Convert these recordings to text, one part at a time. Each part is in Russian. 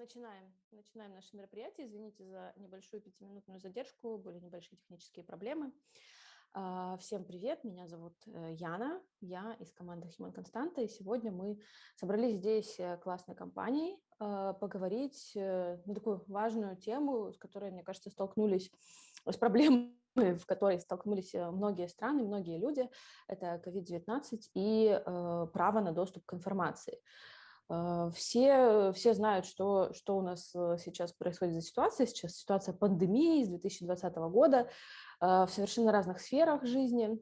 Начинаем. Начинаем наше мероприятие. Извините за небольшую пятиминутную задержку, были небольшие технические проблемы. А, всем привет, меня зовут э, Яна, я из команды Human Constanta, и сегодня мы собрались здесь э, классной компанией а, поговорить э, на такую важную тему, с которой, мне кажется, столкнулись с проблемой в которой столкнулись многие страны, многие люди, это COVID-19 и право на доступ к информации. А, все, все знают, что, что у нас э, сейчас происходит за ситуация. Сейчас ситуация пандемии с 2020 года в совершенно разных сферах жизни.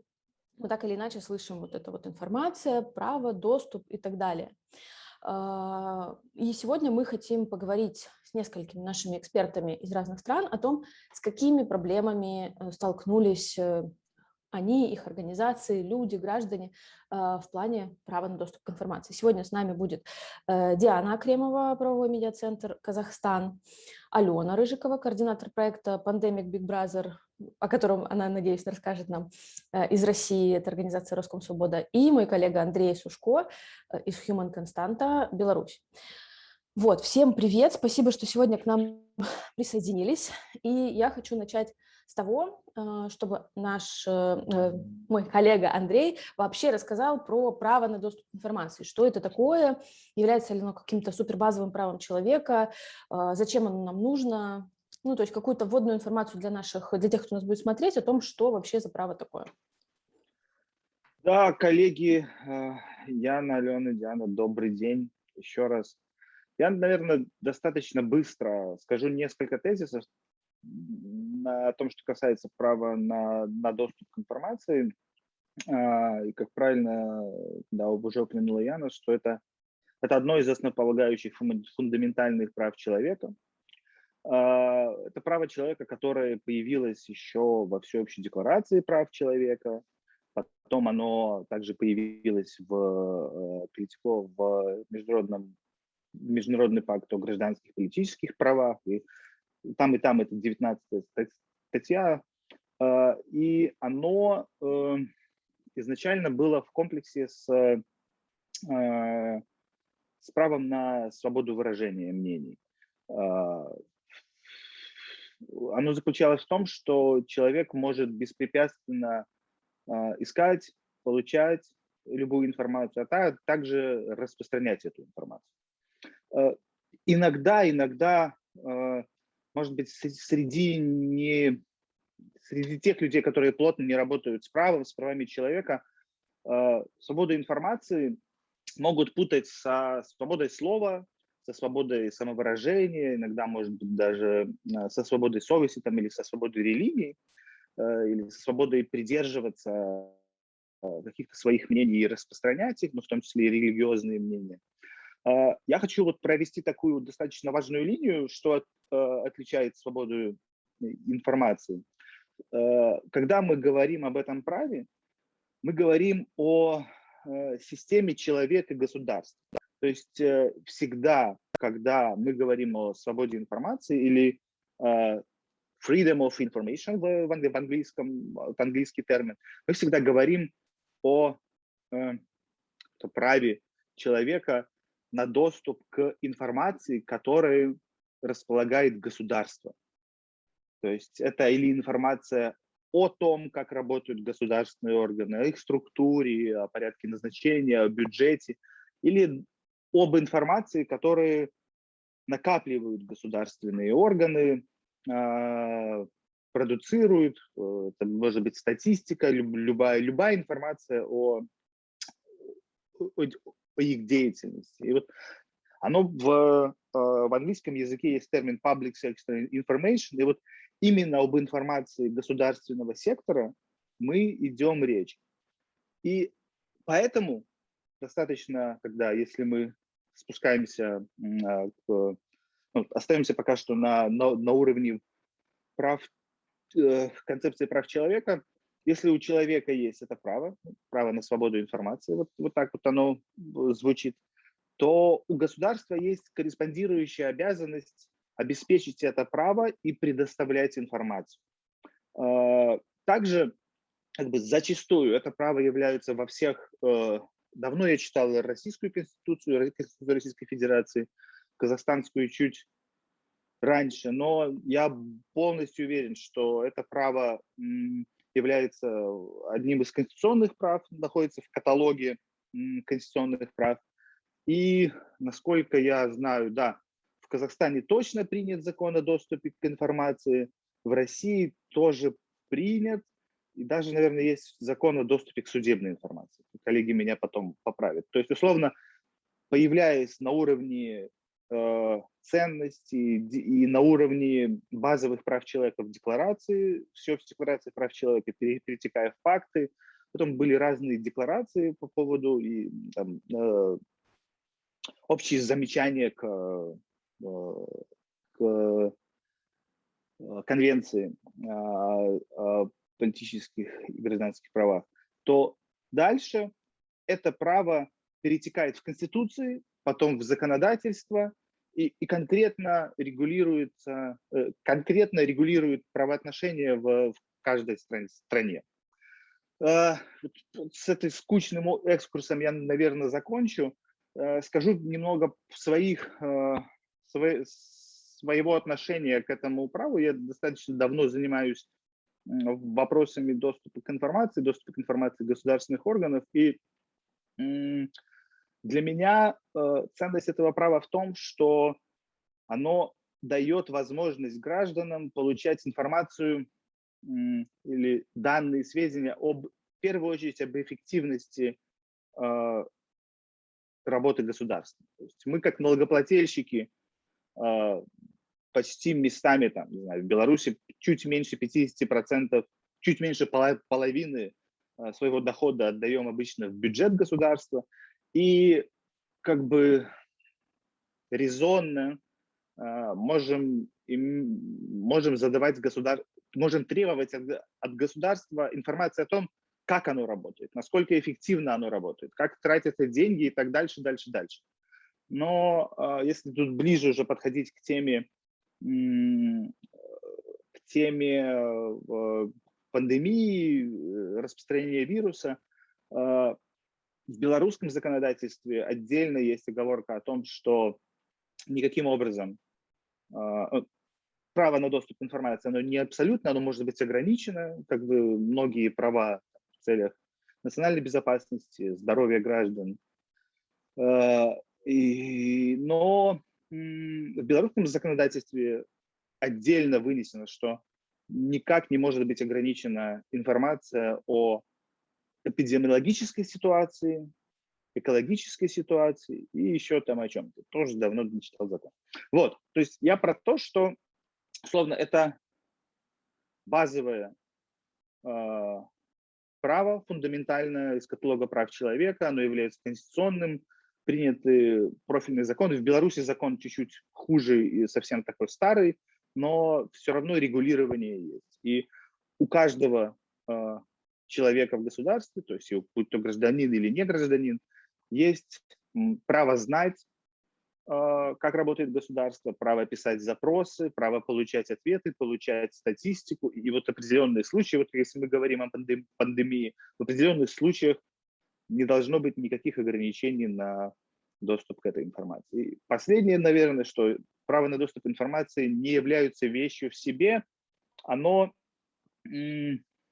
Мы так или иначе слышим вот эта вот информация, право, доступ и так далее. И сегодня мы хотим поговорить с несколькими нашими экспертами из разных стран о том, с какими проблемами э, столкнулись э, они, их организации, люди, граждане а, в плане права на доступ к информации. Сегодня с нами будет э, Диана Акремова, правовой медиацентр Казахстан, Алена Рыжикова, координатор проекта Pandemic Big Brother, о котором она, надеюсь, расскажет нам э, из России, это организация Роскомсвобода, и мой коллега Андрей Сушко э, из Human Constanta, Беларусь. Вот, всем привет, спасибо, что сегодня к нам присоединились. И я хочу начать с того, а, чтобы наш э, э, мой коллега Андрей вообще рассказал про право на доступ к информации. Что это такое, является ли оно каким-то супербазовым правом человека, зачем оно нам нужно, ну, то есть какую-то вводную информацию для наших, для тех, кто нас будет смотреть, о том, что вообще за право такое. Да, коллеги, э, Яна, Алена, Диана, добрый день еще раз. Я, наверное, достаточно быстро скажу несколько тезисов, на том, что касается права на, на доступ к информации, а, и как правильно да, уже упомянула Яна, что это, это одно из основополагающих фундаментальных прав человека. А, это право человека, которое появилось еще во всеобщей декларации прав человека, потом оно также появилось в, перетекло э, в международном Международный пакт о гражданских и политических правах, и там и там это 19 статья, а, и оно э, изначально было в комплексе с, э, с правом на свободу выражения мнений. А, оно заключалось в том, что человек может беспрепятственно а, искать, получать любую информацию, а также распространять эту информацию. Иногда, иногда может быть, среди, не, среди тех людей, которые плотно не работают с правом, с правами человека, э, свободу информации могут путать со свободой слова, со свободой самовыражения, иногда, может быть, даже э, со свободой совести там, или со свободой религии, э, или со свободой придерживаться каких-то своих мнений и распространять их, ну, в том числе и религиозные мнения. Я хочу вот провести такую достаточно важную линию, что Э, отличает свободу информации. Э, когда мы говорим об этом праве, мы говорим о э, системе человека и государства. То есть всегда, когда мы говорим о свободе информации или freedom of information в, английском, в английский термин, мы всегда говорим о, о праве человека на доступ к информации, которая располагает государство. То есть это или информация о том, как работают государственные органы, о их структуре, о порядке назначения, о бюджете, или об информации, которые накапливают государственные органы, а, продуцируют, это может быть статистика, любая, любая информация о, о, о их деятельности. И вот оно в, э, в английском языке есть термин public sector information, и вот именно об информации государственного сектора мы идем речь. И поэтому достаточно, когда, если мы спускаемся, а, к, ну, остаемся пока что на, на, на уровне прав, э, концепции прав человека, если у человека есть это право, право на свободу информации, вот, вот так вот оно звучит, то у государства есть корреспондирующая обязанность обеспечить это право и предоставлять информацию. А, также как бы зачастую это право является во всех, э, давно я читал Российскую Конституцию, Конституцию Российской Федерации, казахстанскую чуть раньше, но я полностью уверен, что это право является одним из конституционных прав, находится в каталоге конституционных прав. И, насколько я знаю, да, в Казахстане точно принят закон о доступе к информации, в России тоже принят, и даже, наверное, есть закон о доступе к судебной информации. Коллеги меня потом поправят. То есть, условно, появляясь на уровне э, ценностей и на уровне базовых прав человека в декларации, все в декларации прав человека, перетекая в факты, потом были разные декларации по поводу и там, э, общие замечания к, э, к э, конвенции о политических и гражданских правах, то дальше это право перетекает в Конституции, потом в законодательство и, и конкретно регулируется, э, конкретно регулирует правоотношения в, в каждой стране. Э, с этой скучным экскурсом я, наверное, закончу. Э, скажу немного своих, своего отношения к этому праву. Я достаточно давно занимаюсь вопросами доступа к информации, доступа к информации государственных органов. И для меня э, ценность этого права в том, что оно дает возможность гражданам получать информацию или данные, сведения об, в первую очередь, об эффективности э, работы государства. То есть мы как налогоплательщики э, почти местами, там, не знаю, в Беларуси чуть меньше 50%, чуть меньше половины своего дохода отдаем обычно в бюджет государства. И как бы резонно э, можем, можем задавать государ... можем требовать от, от государства информации о том, как оно работает, насколько эффективно оно работает, как тратятся деньги и так дальше, дальше, дальше. Но э, если тут ближе уже подходить к теме, к теме э, пандемии, распространения вируса, в белорусском законодательстве отдельно есть оговорка о том, что никаким образом а, э, право на доступ к информации, оно не абсолютно, оно может быть ограничено, как бы многие права в целях национальной безопасности, здоровья граждан. А, и, но в белорусском законодательстве отдельно вынесено, что никак не может быть ограничена информация о эпидемиологической ситуации, экологической ситуации и еще там о чем-то. Тоже давно не читал закон. Вот, то есть я про то, что, словно это базовое э, право, фундаментальное из каталога прав человека, оно является конституционным, приняты профильные законы. В Беларуси закон чуть-чуть хуже и совсем такой старый, но все равно регулирование есть. И у каждого э, человека в государстве, то есть будь то гражданин или не гражданин, есть право знать, а, как работает государство, право писать запросы, право получать ответы, получать статистику. И вот определенные случаи, вот если мы говорим о пандемии, в определенных случаях не должно быть никаких ограничений на доступ к этой информации. И последнее, наверное, что право на доступ к информации не является вещью в себе, оно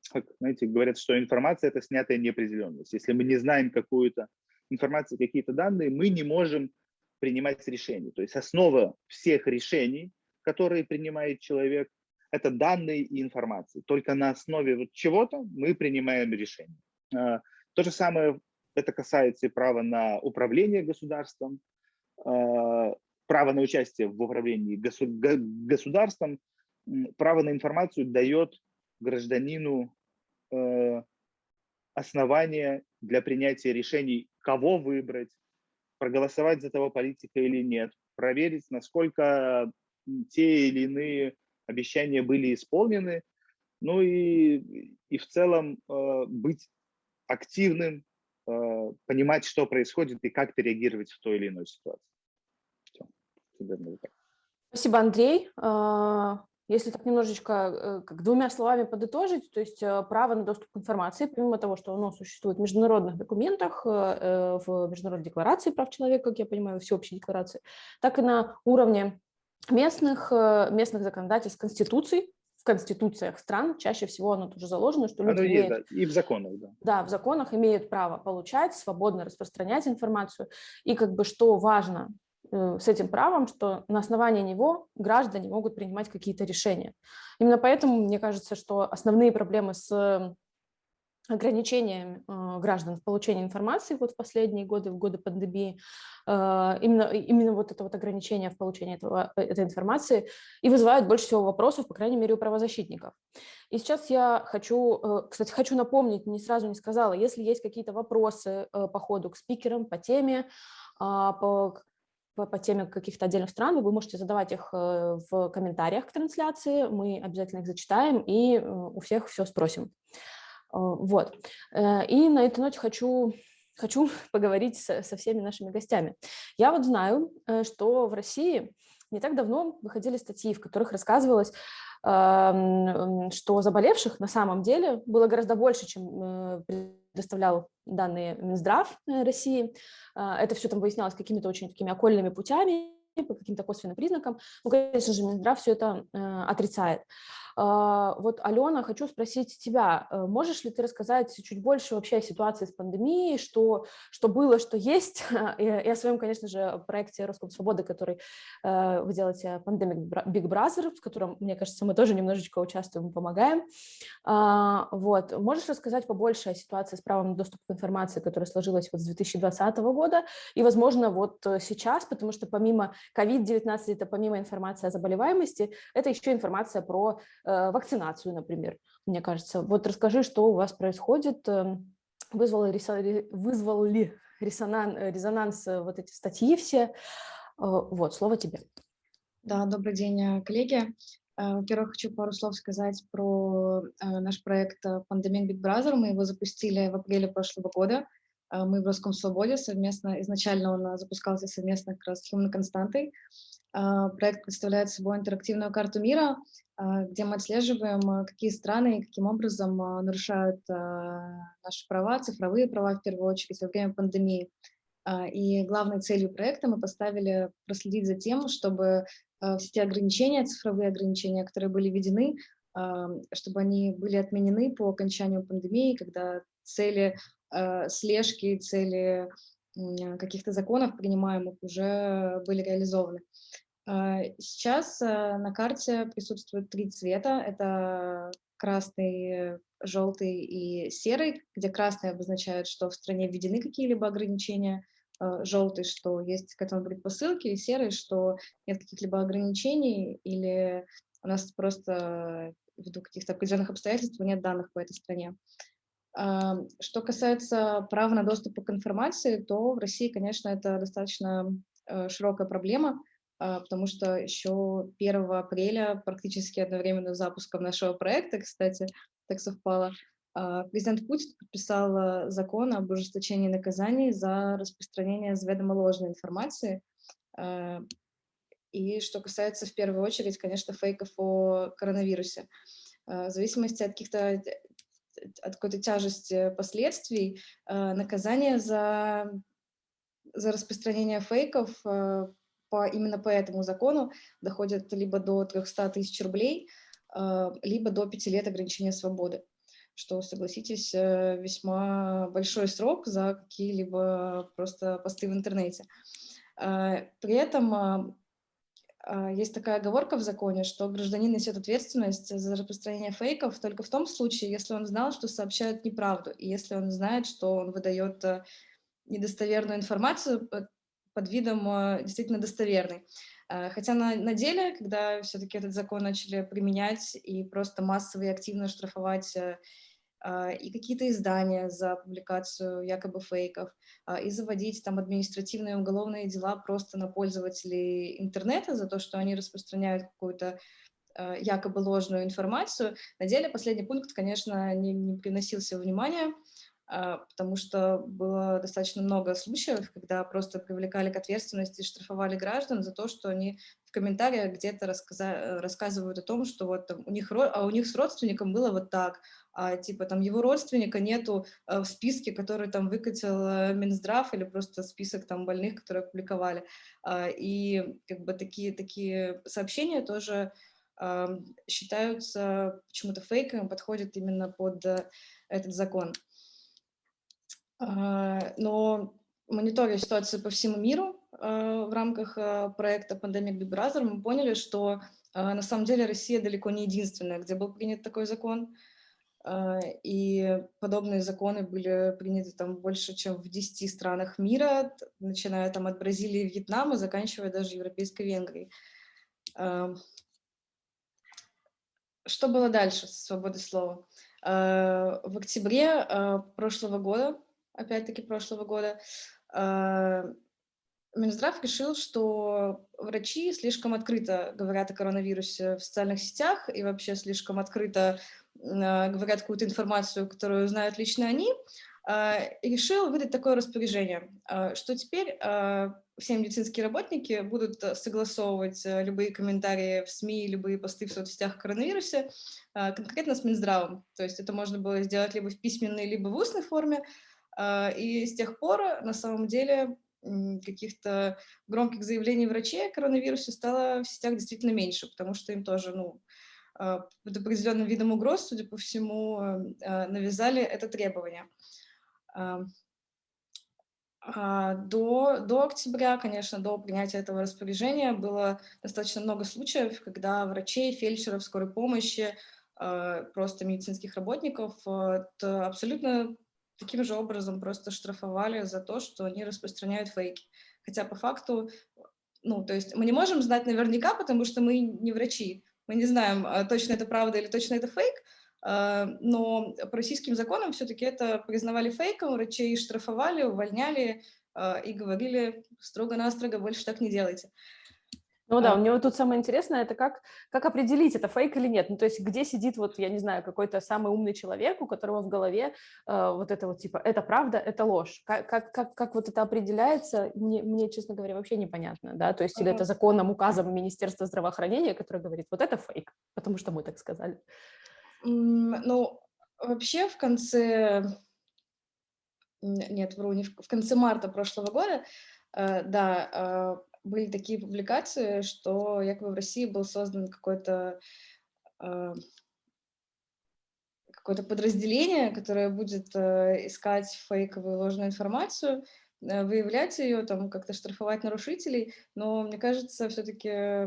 как, знаете, говорят, что информация – это снятая неопределенность. Если мы не знаем какую-то информацию, какие-то данные, мы не можем принимать решения. То есть основа всех решений, которые принимает человек, это данные и информация. Только на основе вот чего-то мы принимаем решение. А, то же самое это касается и права на управление государством, а, право на участие в управлении государством, право на информацию дает гражданину основания для принятия решений, кого выбрать, проголосовать за того политика или нет, проверить, насколько те или иные обещания были исполнены, ну и, и в целом э, быть активным, э, понимать, что происходит и как реагировать в той или иной ситуации. Все. Спасибо, Андрей. Если так немножечко э, как двумя словами подытожить, то есть э, право на доступ к информации, помимо того, что оно существует в международных документах, э, в Международной декларации прав человека, как я понимаю, всеобщей декларации, так и на уровне местных, местных законодательств, конституций, в конституциях стран, чаще всего оно тоже заложено, что люди оно имеют, есть, да, и в законах, да. Да, в законах имеют право получать, свободно распространять информацию, и как бы что важно, с этим правом, что на основании него граждане могут принимать какие-то решения. Именно поэтому мне кажется, что основные проблемы с ограничением э, граждан в получении информации вот в последние годы, в годы пандемии, э, именно, именно вот это вот ограничение в получении этого, этой информации и вызывает больше всего вопросов, по крайней мере, у правозащитников. И сейчас я хочу, кстати, хочу напомнить, не сразу не сказала, если есть какие-то вопросы по ходу к спикерам, по теме, а, по по, по теме каких-то отдельных стран, вы можете задавать их э, в комментариях к трансляции, мы обязательно их зачитаем и э, у всех все спросим. Э, вот. И на этой ноте хочу, хочу поговорить со, со всеми нашими гостями. Я вот знаю, что в России не так давно выходили статьи, в которых рассказывалось, что заболевших на самом деле было гораздо больше, чем предоставлял данные Минздрав э, России. А, это все там выяснялось какими-то очень такими окольными путями, по каким-то косвенным признакам. Ну, конечно же, Минздрав все это э, отрицает. А, вот, Алена, хочу спросить тебя, э, можешь ли ты рассказать чуть больше вообще о ситуации с пандемией, что, что было, что есть, и, и о своем, конечно же, проекте Роском Свободы, который э, вы делаете Pandemic Big Brother, в котором, мне кажется, мы тоже немножечко участвуем, помогаем. А, вот, можешь рассказать побольше о ситуации с правом на доступ к информации, которая сложилась вот с 2020 года, и, возможно, вот сейчас, потому что помимо COVID-19, это помимо информации о заболеваемости, это еще информация про Э, вакцинацию, например, мне кажется. Вот расскажи, что у вас происходит, эм, вызвало, вызвал ли резонанс, резонанс э, вот эти статьи все. Э, вот, слово тебе. Да, добрый день, коллеги. Во-первых, хочу пару слов сказать про наш проект Pandemic Big Brother. Мы его запустили в апреле прошлого года. Мы в Русском Свободе совместно, изначально он запускался совместно как раз с Human Константой. Проект представляет собой интерактивную карту мира, а, где мы отслеживаем, а, какие страны и каким образом а, нарушают наши права, цифровые права в первую очередь во время пандемии. И главной целью проекта мы поставили проследить за тем, чтобы все те ограничения, цифровые ограничения, которые были введены, чтобы они были отменены по окончанию пандемии, когда цели слежки, цели каких-то законов, принимаемых, уже были реализованы. А, сейчас э, на карте присутствуют три цвета. Это красный, желтый и серый, где красный обозначает, что в стране введены какие-либо ограничения, а, желтый, что есть к этому предпосылки, и серый, что нет каких-либо ограничений, или у нас просто ввиду каких-то определенных обстоятельств нет данных по этой стране. А, что касается права на доступ к информации, то в России, конечно, это достаточно э, широкая проблема, потому что еще 1 апреля, практически одновременно с запуском нашего проекта, кстати, так совпало, а, президент Путин подписал а, закон об ужесточении наказаний за распространение заведомо ложной информации. И что касается в первую очередь, конечно, фейков о коронавирусе. В зависимости от каких-то от какой-то тяжести последствий, наказание за, за распространение фейков по, именно по этому закону доходят либо до 300 тысяч рублей, а, либо до 5 лет ограничения свободы, что, согласитесь, э, весьма большой срок за какие-либо просто посты в интернете. А, при этом а, есть такая оговорка в законе, что гражданин несет ответственность за распространение фейков только в том случае, если он знал, что сообщают неправду, и если он знает, что он выдает э, недостоверную информацию, э, под видом э, действительно достоверный. Э, хотя на, на деле, когда все-таки этот закон начали применять и просто массово и активно штрафовать э, и какие-то издания за публикацию якобы фейков, и заводить там административные и уголовные дела просто на пользователей интернета за то, что они распространяют какую-то якобы ложную информацию. На деле последний пункт, конечно, не, не приносился внимания, потому что было достаточно много случаев, когда просто привлекали к ответственности и штрафовали граждан за то, что они в комментариях где-то рассказывают о том, что вот там у них, а у них с родственником было вот так, а типа там его родственника нету э, в списке, который там выкатил э, Минздрав или просто список там больных, которые опубликовали. А, и как бы такие, такие сообщения тоже считаются почему-то фейками, подходят именно под э, этот закон. А, но мониторя ситуацию по всему миру в рамках проекта Pandemic Big Brother, мы поняли, что на самом деле Россия далеко не единственная, где был принят такой закон. А, и подобные законы были приняты там больше, чем в 10 странах мира, начиная там от Бразилии и Вьетнама, заканчивая даже Европейской Венгрией. А, что было дальше с свободой слова? А, в октябре прошлого года, опять-таки прошлого года, Минздрав решил, что врачи слишком открыто говорят о коронавирусе в социальных сетях и вообще слишком открыто а, говорят какую-то информацию, которую знают лично они, а, и решил выдать такое распоряжение, а, что теперь все медицинские работники будут согласовывать любые комментарии в СМИ, любые посты в соцсетях о коронавирусе конкретно с Минздравом. То есть это можно было сделать либо в письменной, либо в устной форме. И с тех пор, на самом деле, каких-то громких заявлений врачей о коронавирусе стало в сетях действительно меньше, потому что им тоже, ну, а, под определенным видом угроз, судя по всему, а, навязали это требование. А, до, до октября, конечно, до принятия этого распоряжения было достаточно много случаев, когда врачей, фельдшеров, скорой помощи, просто медицинских работников абсолютно таким же образом просто штрафовали за то, что они распространяют фейки. Хотя по факту, ну, то есть мы не можем знать наверняка, потому что мы не врачи, мы не знаем, а, точно это правда или точно это фейк, а, но по российским законам все-таки это признавали фейком, врачей штрафовали, увольняли а, и говорили строго-настрого, больше так не делайте. Ну да, у вот тут самое интересное, это как, как определить, это фейк или нет. Ну то есть где сидит вот, я не знаю, какой-то самый умный человек, у которого в голове э, вот это вот типа, это правда, это ложь. Как, как, как, как вот это определяется, мне, мне, честно говоря, вообще непонятно, да, то есть или это законом, указом Министерства здравоохранения, которое говорит, вот это фейк, потому что мы так сказали. Ну, вообще в конце, нет, вру, не в, в конце марта прошлого года, э, да, э, были такие публикации, что якобы в России был создан какой-то э, какое-то подразделение, которое будет э, искать фейковую ложную информацию, э, выявлять ее, там как-то штрафовать нарушителей, но мне кажется, все-таки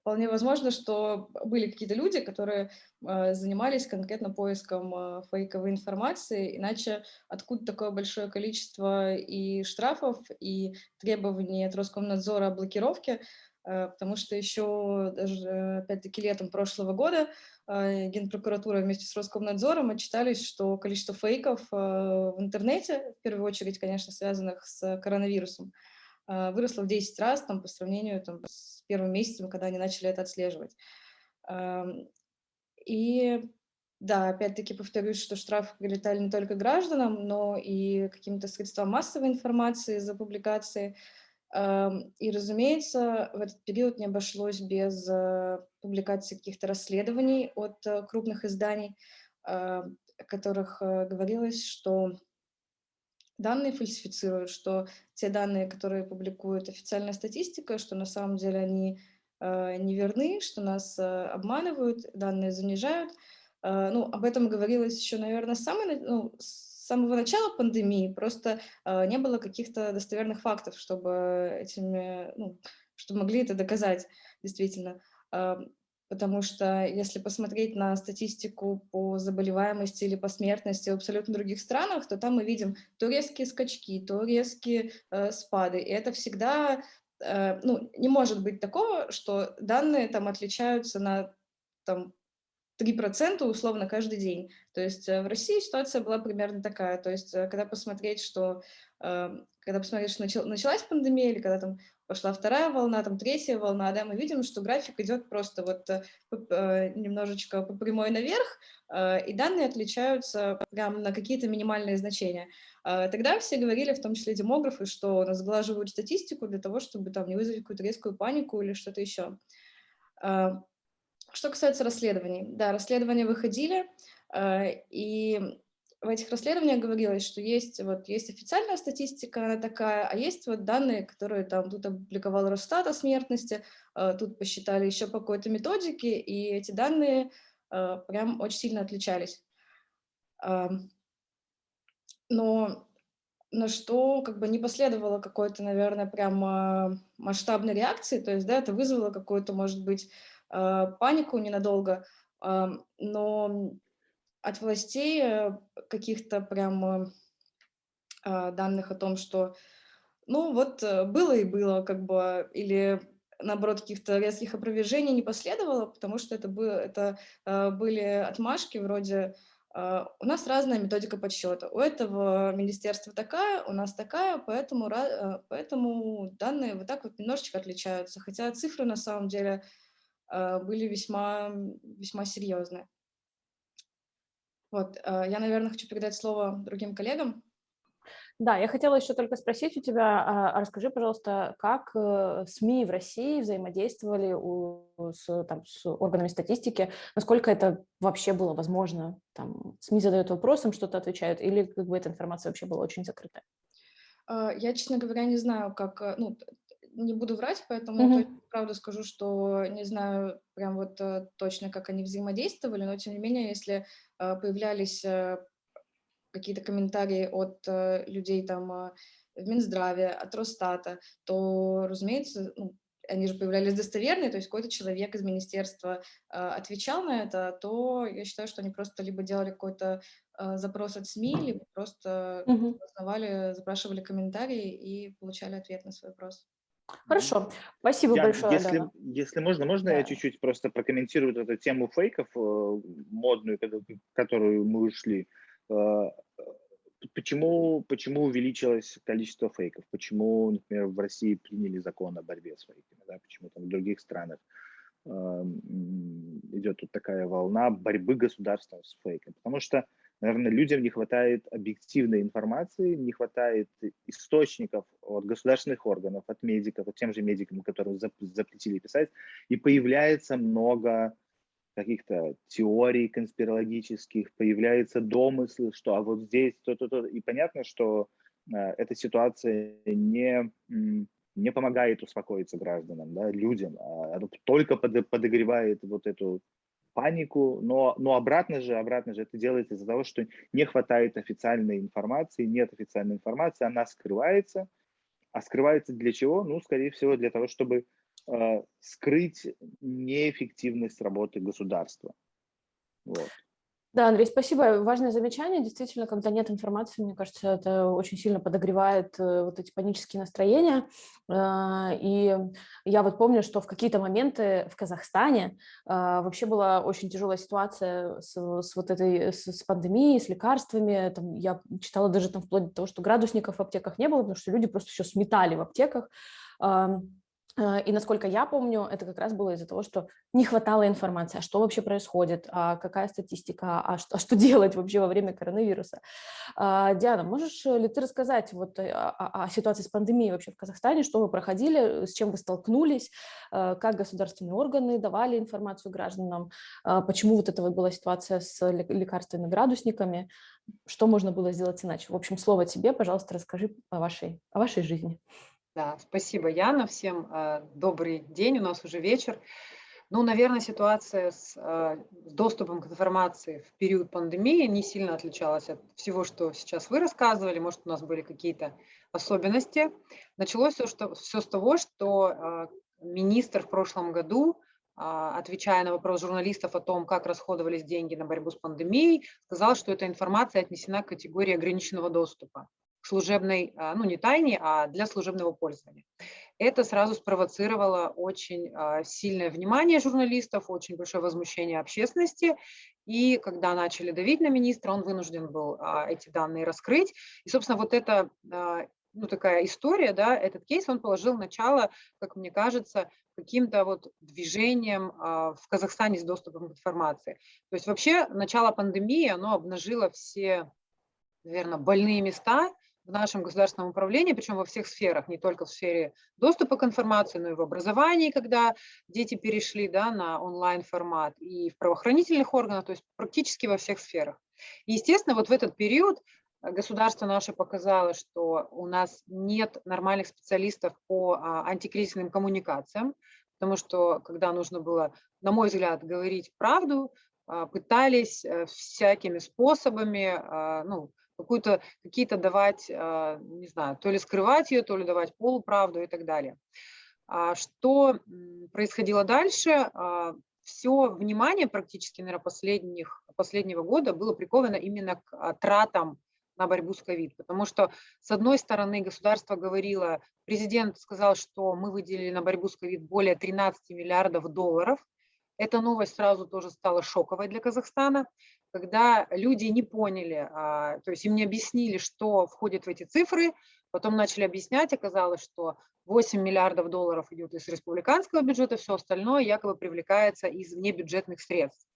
вполне возможно, что были какие-то люди, которые э, занимались конкретно поиском э, фейковой информации, иначе откуда такое большое количество и штрафов, и требований от Роскомнадзора о блокировке, э, потому что еще даже, опять-таки, летом прошлого года Генпрокуратура вместе с Роскомнадзором отчитались, что количество фейков в интернете, в первую очередь, конечно, связанных с коронавирусом, э, выросло в 10 раз там, по сравнению там, с первым месяцем, когда они начали это отслеживать. И да, опять-таки повторюсь, что штрафы прилетали не только гражданам, но и каким-то средствам массовой информации за публикации. И, разумеется, в этот период не обошлось без э, публикации каких-то расследований от э, крупных изданий, о которых говорилось, что данные фальсифицируют, что те данные, которые публикует официальная статистика, что на самом деле они э, неверны, что нас э, обманывают, данные занижают. Э, ну, об этом говорилось еще, наверное, с, самой, ну, с самого начала пандемии, просто э, не было каких-то достоверных фактов, чтобы этими, ну, чтобы могли это доказать действительно. Потому что если посмотреть на статистику по заболеваемости или по смертности в абсолютно других странах, то там мы видим то резкие скачки, то резкие э, спады, и это всегда, э, ну, не может быть такого, что данные там отличаются на там, 3% условно каждый день. То есть э, в России ситуация была примерно такая. То есть э, когда посмотреть, что, э, когда посмотреть, что началась пандемия, или когда там пошла вторая волна, там третья волна, да, мы видим, что график идет просто вот э, немножечко по прямой наверх, и данные отличаются прям на какие-то минимальные значения. Тогда все говорили, в том числе демографы, что сглаживают статистику для того, чтобы там не вызвать какую-то резкую панику или что-то еще. Что касается расследований, да, расследования выходили, и в этих расследованиях говорилось, что есть, вот, есть официальная статистика, она такая, а есть вот данные, которые там тут опубликовал Росстат о смертности, э, тут посчитали еще по какой-то методике, и эти данные э, прям очень сильно отличались. Но на что как бы не последовало какой-то, наверное, прям э, масштабной реакции, то есть, да, это вызвало какую-то, может быть, э, панику ненадолго, но от властей э, каких-то прям э, данных о том, что, ну вот э, было и было, как бы, или наоборот, каких-то резких опровержений не последовало, потому что это, было, это были отмашки вроде у нас разная методика подсчета. У этого министерства такая, у нас такая, поэтому, поэтому данные вот так вот немножечко отличаются. Хотя цифры на самом деле были весьма, весьма серьезные. Вот, э, я, наверное, хочу передать слово другим коллегам. Да, я хотела еще только спросить у тебя, а, а расскажи, пожалуйста, как э, СМИ в России взаимодействовали с, там, с органами статистики, насколько это вообще было возможно? Там, СМИ задают вопросом, что-то отвечают, или как бы эта информация вообще была очень закрытая? Э, я, честно говоря, не знаю, как, ну, не буду врать, поэтому mm -hmm. правда скажу, что не знаю прям вот точно, как они взаимодействовали, но тем не менее, если а, появлялись э, какие-то комментарии от э, людей там в Минздраве, от Росстата, то, разумеется, ну, они же появлялись достоверные, то есть какой-то человек из министерства э, отвечал на это, то я считаю, что они просто либо делали какой-то э, запрос от СМИ, либо просто угу. узнавали, запрашивали комментарии и получали ответ на свой вопрос. Хорошо, спасибо я, большое. Если, Дана. если можно, можно да. я чуть-чуть просто прокомментирую эту тему фейков, э, модную, которую мы ушли. Э, почему, почему увеличилось количество фейков? Почему, например, в России приняли закон о борьбе с фейками? Да? Почему там в других странах э, идет тут такая волна борьбы государства с фейками? Потому что Наверное, людям не хватает объективной информации, не хватает источников от государственных органов, от медиков, от тем же медикам, которым запретили писать, и появляется много каких-то теорий конспирологических, появляются домыслы, что а вот здесь то-то, то и понятно, что э, эта ситуация не, не помогает успокоиться гражданам, да, людям, а только под, подогревает вот эту панику, но, но обратно же, обратно же это делается из-за того, что не хватает официальной информации, нет официальной информации, она скрывается. А скрывается для чего? Ну, скорее всего, для того, чтобы э, скрыть неэффективность работы государства. Вот. Да, Андрей, спасибо. Важное замечание. Действительно, когда нет информации, мне кажется, это очень сильно подогревает э, вот эти панические настроения. А, и я вот помню, что в какие-то моменты в Казахстане а, вообще была очень тяжелая ситуация с, с вот этой с, с пандемией, с лекарствами. Там, я читала даже там вплоть до того, что градусников в аптеках не было, потому что люди просто все сметали в аптеках. Э, и насколько я помню, это как раз было из-за того, что не хватало информации, а что вообще происходит, а какая статистика, а что, а что делать вообще во время коронавируса. А, Диана, можешь ли ты рассказать вот о, о, о ситуации с пандемией вообще в Казахстане, что вы проходили, с чем вы столкнулись, э, как государственные органы давали информацию гражданам, почему вот эта вот была ситуация с лекарственными градусниками, что можно было сделать иначе? В общем, слово тебе, пожалуйста, расскажи о вашей, о вашей жизни. Да, спасибо, Яна. Всем э, добрый день, у нас уже вечер. Ну, наверное, ситуация с, э, с доступом к информации в период пандемии не сильно отличалась от всего, что сейчас вы рассказывали. Может, у нас были какие-то особенности. Началось все, что, все с того, что э, министр в прошлом году, э, отвечая на вопрос журналистов о том, как расходовались деньги на борьбу с пандемией, сказал, что эта информация отнесена к категории ограниченного доступа служебной, а, ну не тайне, а для служебного пользования. Это сразу спровоцировало очень а, сильное внимание журналистов, очень большое возмущение общественности. И когда начали давить на министра, он вынужден был а, эти данные раскрыть. И, собственно, вот эта ну, такая история, да, этот кейс, он положил начало, как мне кажется, каким-то вот движением в Казахстане с доступом к информации. То есть вообще начало пандемии, оно обнажило все, наверное, больные места в нашем государственном управлении, причем во всех сферах, не только в сфере доступа к информации, но и в образовании, когда дети перешли да, на онлайн-формат, и в правоохранительных органах, то есть практически во всех сферах. И, естественно, вот в этот период государство наше показало, что у нас нет нормальных специалистов по а, антикризисным коммуникациям, потому что когда нужно было, на мой взгляд, говорить правду, а, пытались э, всякими способами, а, ну, какую-то, какие-то давать, не знаю, то ли скрывать ее, то ли давать полуправду и так далее. Что происходило дальше? Все внимание практически, наверное, последних, последнего года было приковано именно к тратам на борьбу с ковид. Потому что, с одной стороны, государство говорило, президент сказал, что мы выделили на борьбу с ковид более 13 миллиардов долларов. Эта новость сразу тоже стала шоковой для Казахстана, когда люди не поняли, а, то есть им не объяснили, что входит в эти цифры, потом начали объяснять, оказалось, что 8 миллиардов долларов идет из республиканского бюджета, все остальное якобы привлекается из внебюджетных средств.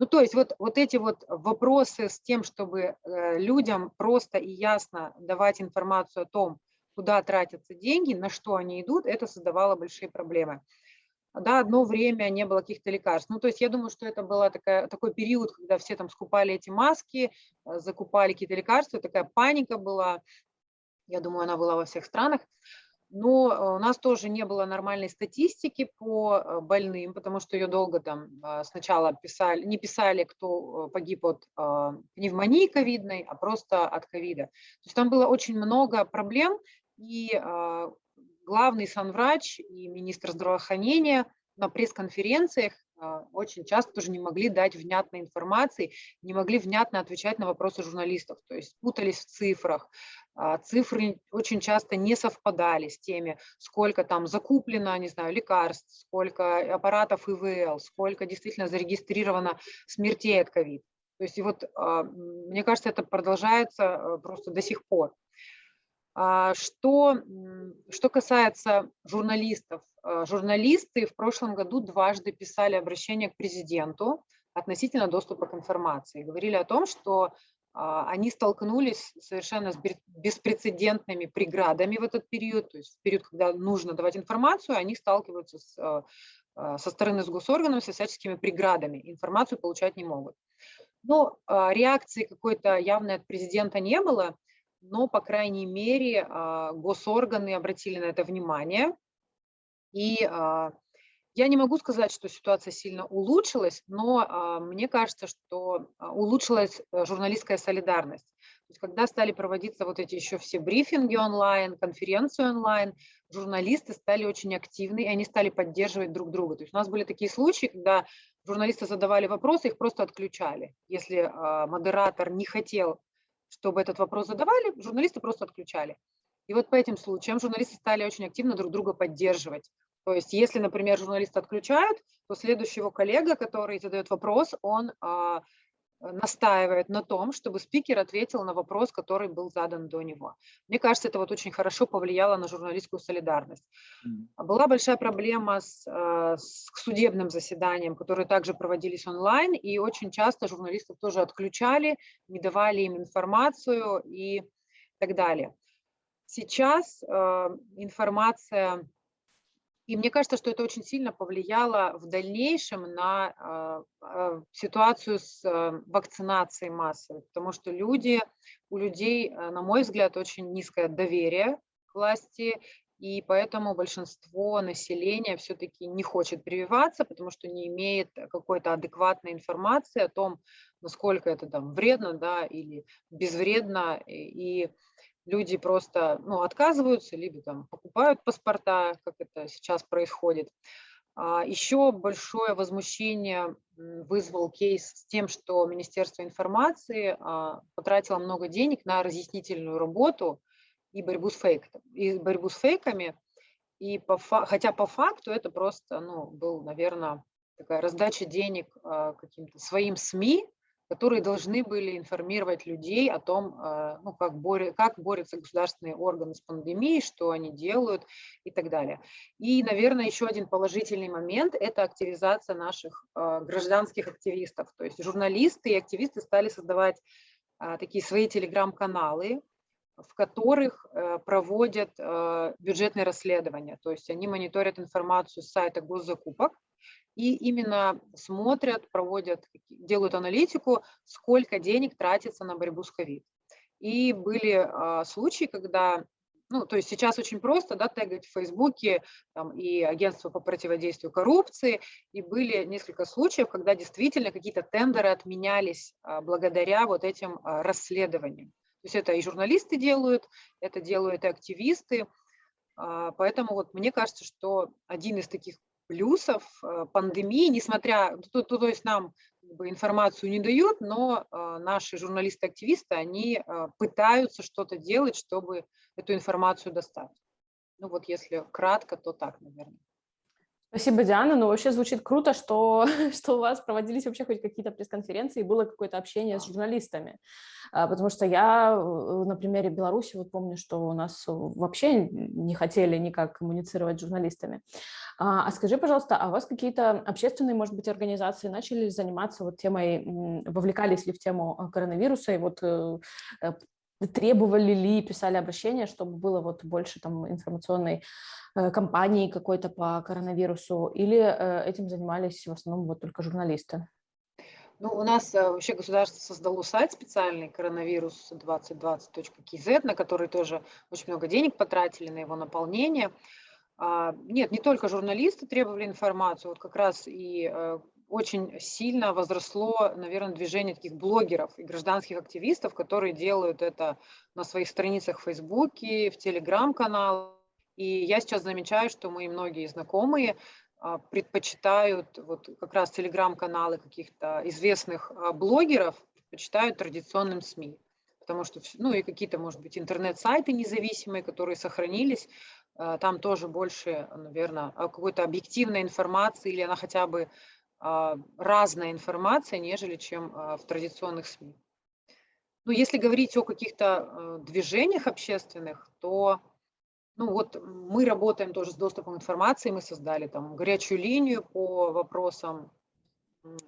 Ну, то есть вот, вот эти вот вопросы с тем, чтобы э, людям просто и ясно давать информацию о том, куда тратятся деньги, на что они идут, это создавало большие проблемы. Да, одно время не было каких-то лекарств. Ну, то есть я думаю, что это был такой период, когда все там скупали эти маски, э, закупали какие-то лекарства, такая паника была. Я думаю, она была во всех странах но э, у нас тоже не было нормальной статистики по э, больным, потому что ее долго там сначала писали, не писали, кто погиб от пневмонии ковидной, а просто от ковида. То есть там было очень много проблем, и главный санврач и министр здравоохранения на пресс-конференциях очень часто тоже не могли дать внятной информации, не могли внятно отвечать на вопросы журналистов, то есть путались в цифрах, а, цифры очень часто не совпадали с теми, сколько там закуплено, не знаю, лекарств, сколько аппаратов ИВЛ, сколько действительно зарегистрировано смертей от ковид. То есть и вот, а, мне кажется, это продолжается а, просто до сих пор. Что, что касается журналистов, журналисты в прошлом году дважды писали обращение к президенту относительно доступа к информации. Говорили о том, что а, они столкнулись совершенно с беспрецедентными преградами в этот период, то есть в период, когда нужно давать информацию, они сталкиваются с, а, а, со стороны с госорганами со всяческими преградами, информацию получать не могут. Но реакции какой-то явной от президента не было, но, по крайней мере, госорганы обратили на это внимание, и я не могу сказать, что ситуация сильно улучшилась, но а, мне кажется, что а, улучшилась э, журналистская солидарность. То есть, когда стали проводиться вот эти еще все брифинги онлайн, конференции онлайн, журналисты стали очень активны, и они стали поддерживать друг друга. То есть у нас были такие случаи, когда журналисты задавали вопросы, их просто отключали. Если а, модератор не хотел, чтобы этот вопрос задавали, журналисты просто отключали. И вот по этим случаям журналисты стали очень активно друг друга поддерживать. То есть если, например, журналиста отключают, то следующий его коллега, который задает вопрос, он а, настаивает на том, чтобы спикер ответил на вопрос, который был задан до него. Мне кажется, это вот очень хорошо повлияло на журналистскую солидарность. Была большая проблема с, а, с судебным заседанием, которые также проводились онлайн, и очень часто журналистов тоже отключали, не давали им информацию и так далее. Сейчас э, информация и мне кажется, что это очень сильно повлияло в дальнейшем на а, а, ситуацию с а, вакцинацией массовой, потому что люди, у людей, на мой взгляд, очень низкое доверие к власти, и поэтому большинство населения все-таки не хочет прививаться, потому что не имеет какой-то адекватной информации о том, насколько это там вредно да, или безвредно, и люди просто ну, отказываются, либо там покупают паспорта, как это сейчас происходит. А, Еще большое возмущение вызвал кейс с тем, что Министерство информации а, потратило много денег на разъяснительную работу и борьбу с, фейк, и борьбу с фейками. И по, хотя по факту это просто ну, был, наверное, такая раздача денег а, каким-то своим СМИ, которые должны были информировать людей о том, э, ну, как, боря, как борются государственные органы с пандемией, что они делают и так далее. И, наверное, еще один положительный момент – это активизация наших э, гражданских активистов. То есть журналисты и активисты стали создавать э, такие свои телеграм-каналы, в которых проводят бюджетные расследования. То есть они мониторят информацию с сайта госзакупок, и именно смотрят, проводят, делают аналитику, сколько денег тратится на борьбу с ковид. И были а, случаи, когда, ну, то есть сейчас очень просто, да, тегать в Фейсбуке там, и агентство по противодействию коррупции, и были несколько случаев, когда действительно какие-то тендеры отменялись а, благодаря вот этим а, расследованиям. То есть это и журналисты делают, это делают и активисты, а, Поэтому вот мне кажется, что один из таких плюсов э, пандемии, несмотря, то, то, то есть нам информацию не дают, но э, наши журналисты-активисты, они пытаются что-то делать, чтобы эту информацию достать. Ну вот если кратко, то так, наверное. Спасибо, Диана. Ну, вообще звучит круто, что, что у вас проводились вообще хоть какие-то пресс-конференции, и было какое-то общение с журналистами. А, потому что я на примере Беларуси вот помню, что у нас вообще не хотели никак коммуницировать с журналистами. А, а скажи, пожалуйста, а у вас какие-то общественные, может быть, организации начали заниматься вот темой, вовлекались ли в тему коронавируса и вот э, э, требовали ли, писали обращения, чтобы было вот больше там информационной э, кампании какой-то по коронавирусу, или э, этим занимались в основном вот только журналисты? Ну, у нас э, вообще государство создало сайт специальный коронавирус 2020.kz, на который тоже очень много денег потратили на его наполнение. А, нет, не только журналисты требовали информацию, вот как раз и очень сильно возросло, наверное, движение таких блогеров и гражданских активистов, которые делают это на своих страницах в Фейсбуке, в Телеграм-каналах. И я сейчас замечаю, что мои многие знакомые а, предпочитают вот как раз телеграм-каналы каких-то известных а, блогеров, предпочитают традиционным СМИ. Потому что, ну и какие-то, может быть, интернет-сайты независимые, которые сохранились, а, там тоже больше, наверное, какой-то объективной информации, или она хотя бы разная информация, нежели чем а, в традиционных СМИ. Ну, если говорить о каких-то а, движениях общественных, то ну, вот мы работаем тоже с доступом информации, мы создали там горячую линию по вопросам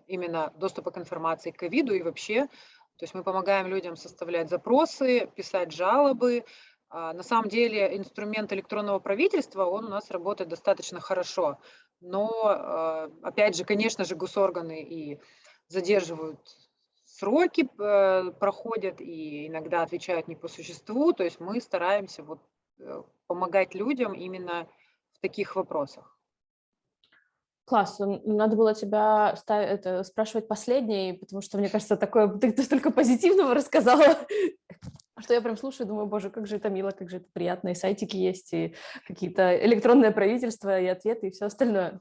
именно доступа к информации к ковиду и вообще. То есть мы помогаем людям составлять запросы, писать жалобы. На самом деле инструмент электронного правительства, он у нас работает достаточно хорошо но, а, опять же, конечно же, госорганы и задерживают сроки, э, проходят и иногда отвечают не по существу, то есть мы стараемся вот э, помогать людям именно в таких вопросах. Класс, надо было тебя ставить, это, спрашивать последней, потому что, мне кажется, такое, ты столько позитивного рассказала, что я прям слушаю, думаю, боже, как же это мило, как же это приятно, и сайтики есть, и какие-то электронное правительство, и ответы, и все остальное.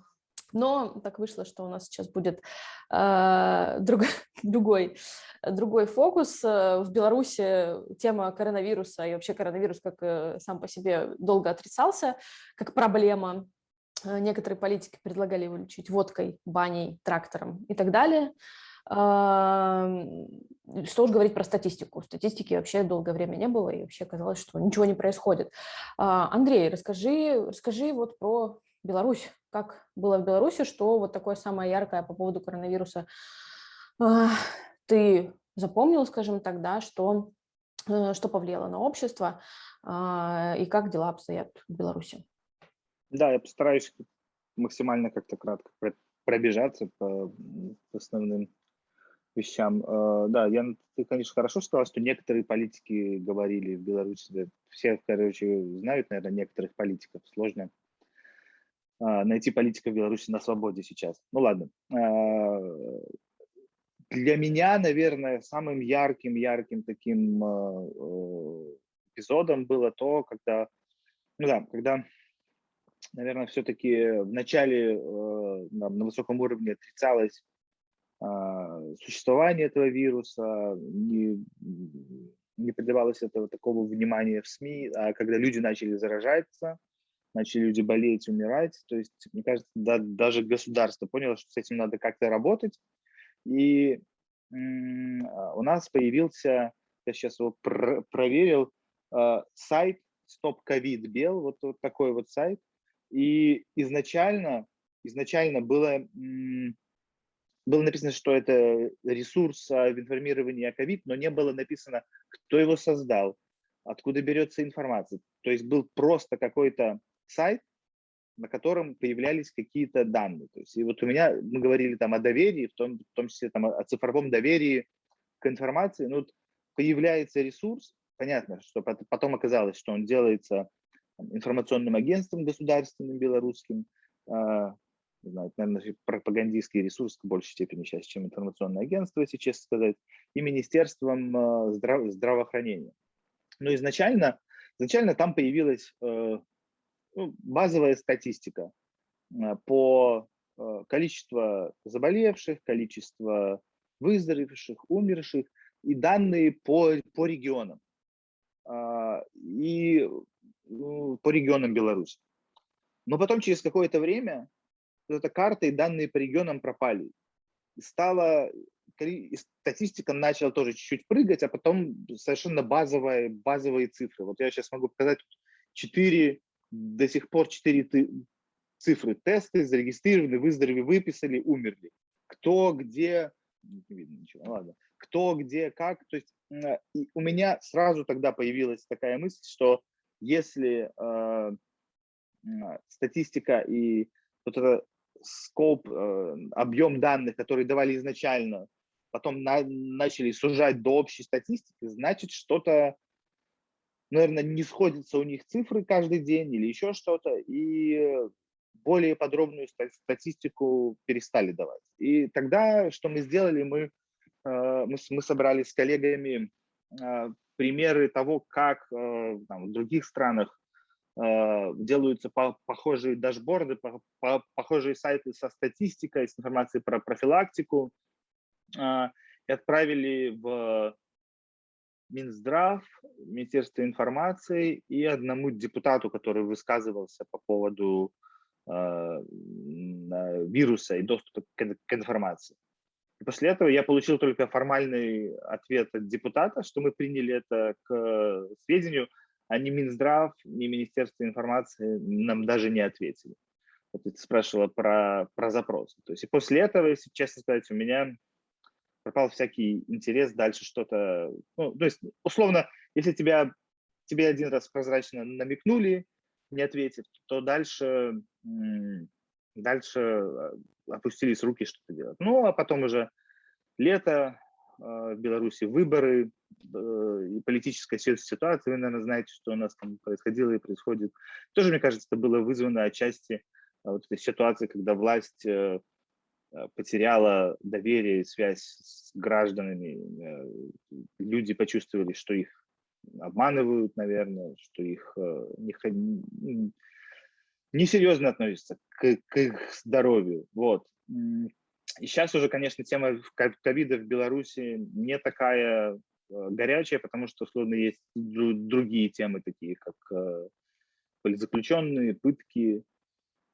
Но так вышло, что у нас сейчас будет э, друг, другой, другой фокус. Э, в Беларуси тема коронавируса и вообще коронавирус как э, сам по себе долго отрицался, как проблема. Э, некоторые политики предлагали его лечить водкой, баней, трактором и так далее. Что уж говорить про статистику. Статистики вообще долгое время не было, и вообще казалось, что ничего не происходит. А, Андрей, расскажи, расскажи вот про Беларусь. Как было в Беларуси, что вот такое самое яркое по поводу коронавируса а, ты запомнил, скажем так, да, что, э, что повлияло на общество а, и как дела обстоят в Беларуси? Да, я постараюсь максимально как-то кратко пробежаться по основным вещам. Э, да, я, ты, конечно, хорошо сказал, что некоторые политики говорили в Беларуси, все, короче, знают, наверное, некоторых политиков, сложно а, найти политика в Беларуси на свободе сейчас. Ну ладно. А, для меня, наверное, самым ярким, ярким таким а, эпизодом было то, когда, ну да, когда, наверное, все-таки в начале на высоком уровне отрицалось существование этого вируса, не, не придавалось этого такого внимания в СМИ, а когда люди начали заражаться, начали люди болеть, умирать. То есть, мне кажется, да, даже государство поняло, что с этим надо как-то работать. И у нас появился, я сейчас его пр проверил, сайт Stop COVID Бел, вот, вот такой вот сайт. И изначально, изначально было, было написано, что это ресурс в информировании о COVID, но не было написано, кто его создал, откуда берется информация. То есть был просто какой-то сайт, на котором появлялись какие-то данные. То есть, и вот у меня, мы говорили там о доверии, в том, в том числе там, о цифровом доверии к информации. Ну, вот появляется ресурс, понятно, что потом оказалось, что он делается информационным агентством государственным белорусским, а, не знаю, наверное, пропагандистский ресурс в большей степени сейчас, чем информационное агентство, если честно сказать, и Министерством а, здраво здравоохранения. Но изначально, изначально там появилась э, ну, базовая статистика а, по количеству заболевших, количество выздоровевших, умерших и данные по, по регионам. А, и по регионам Беларуси. Но потом через какое-то время эта карта и данные по регионам пропали. Стала, статистика начала тоже чуть-чуть прыгать, а потом совершенно базовые, базовые цифры. Вот я сейчас могу показать четыре, до сих пор четыре цифры. Тесты зарегистрированы, выздоровели, выписали, умерли. Кто, где, не видно ничего, ладно. Кто, где, как. То есть Э, и у меня сразу тогда появилась такая мысль, что если э, статистика и вот это скоп, э, объем данных, которые давали изначально, потом на, начали сужать до общей статистики, значит что-то, наверное, не сходятся у них цифры каждый день или еще что-то, и более подробную статистику перестали давать. И тогда что мы сделали, мы Э, мы, мы собрали с коллегами э, примеры того, как там, в других странах делаются похожие дашборды, похожие сайты со статистикой, с информацией про профилактику, и отправили в Минздрав, Министерство информации и одному депутату, который высказывался по поводу вируса и доступа к информации. И после этого я получил только формальный ответ от депутата, что мы приняли это к сведению, а Минздрав, ни Министерство информации нам даже не ответили. Вот ты спрашивала про, про запрос. То есть и после этого, если честно сказать, у меня пропал всякий интерес дальше что-то... Ну, то есть, условно, если тебя, тебе один раз прозрачно намекнули, не ответив, то дальше, дальше а, опустились руки что-то делать. Ну, а потом уже лето, а, в Беларуси выборы и политическая ситуация. Вы, наверное, знаете, что у нас там происходило и происходит. Тоже, мне кажется, это было вызвано отчасти а, вот этой ситуации, когда власть э, э, потеряла доверие и связь с гражданами. Люди почувствовали, что их обманывают, наверное, что их не, несерьезно относятся к, к их здоровью. Вот. И сейчас уже, конечно, тема ковида в Беларуси не такая э, горячая, потому что, условно, есть другие темы, такие как э, политзаключенные, пытки,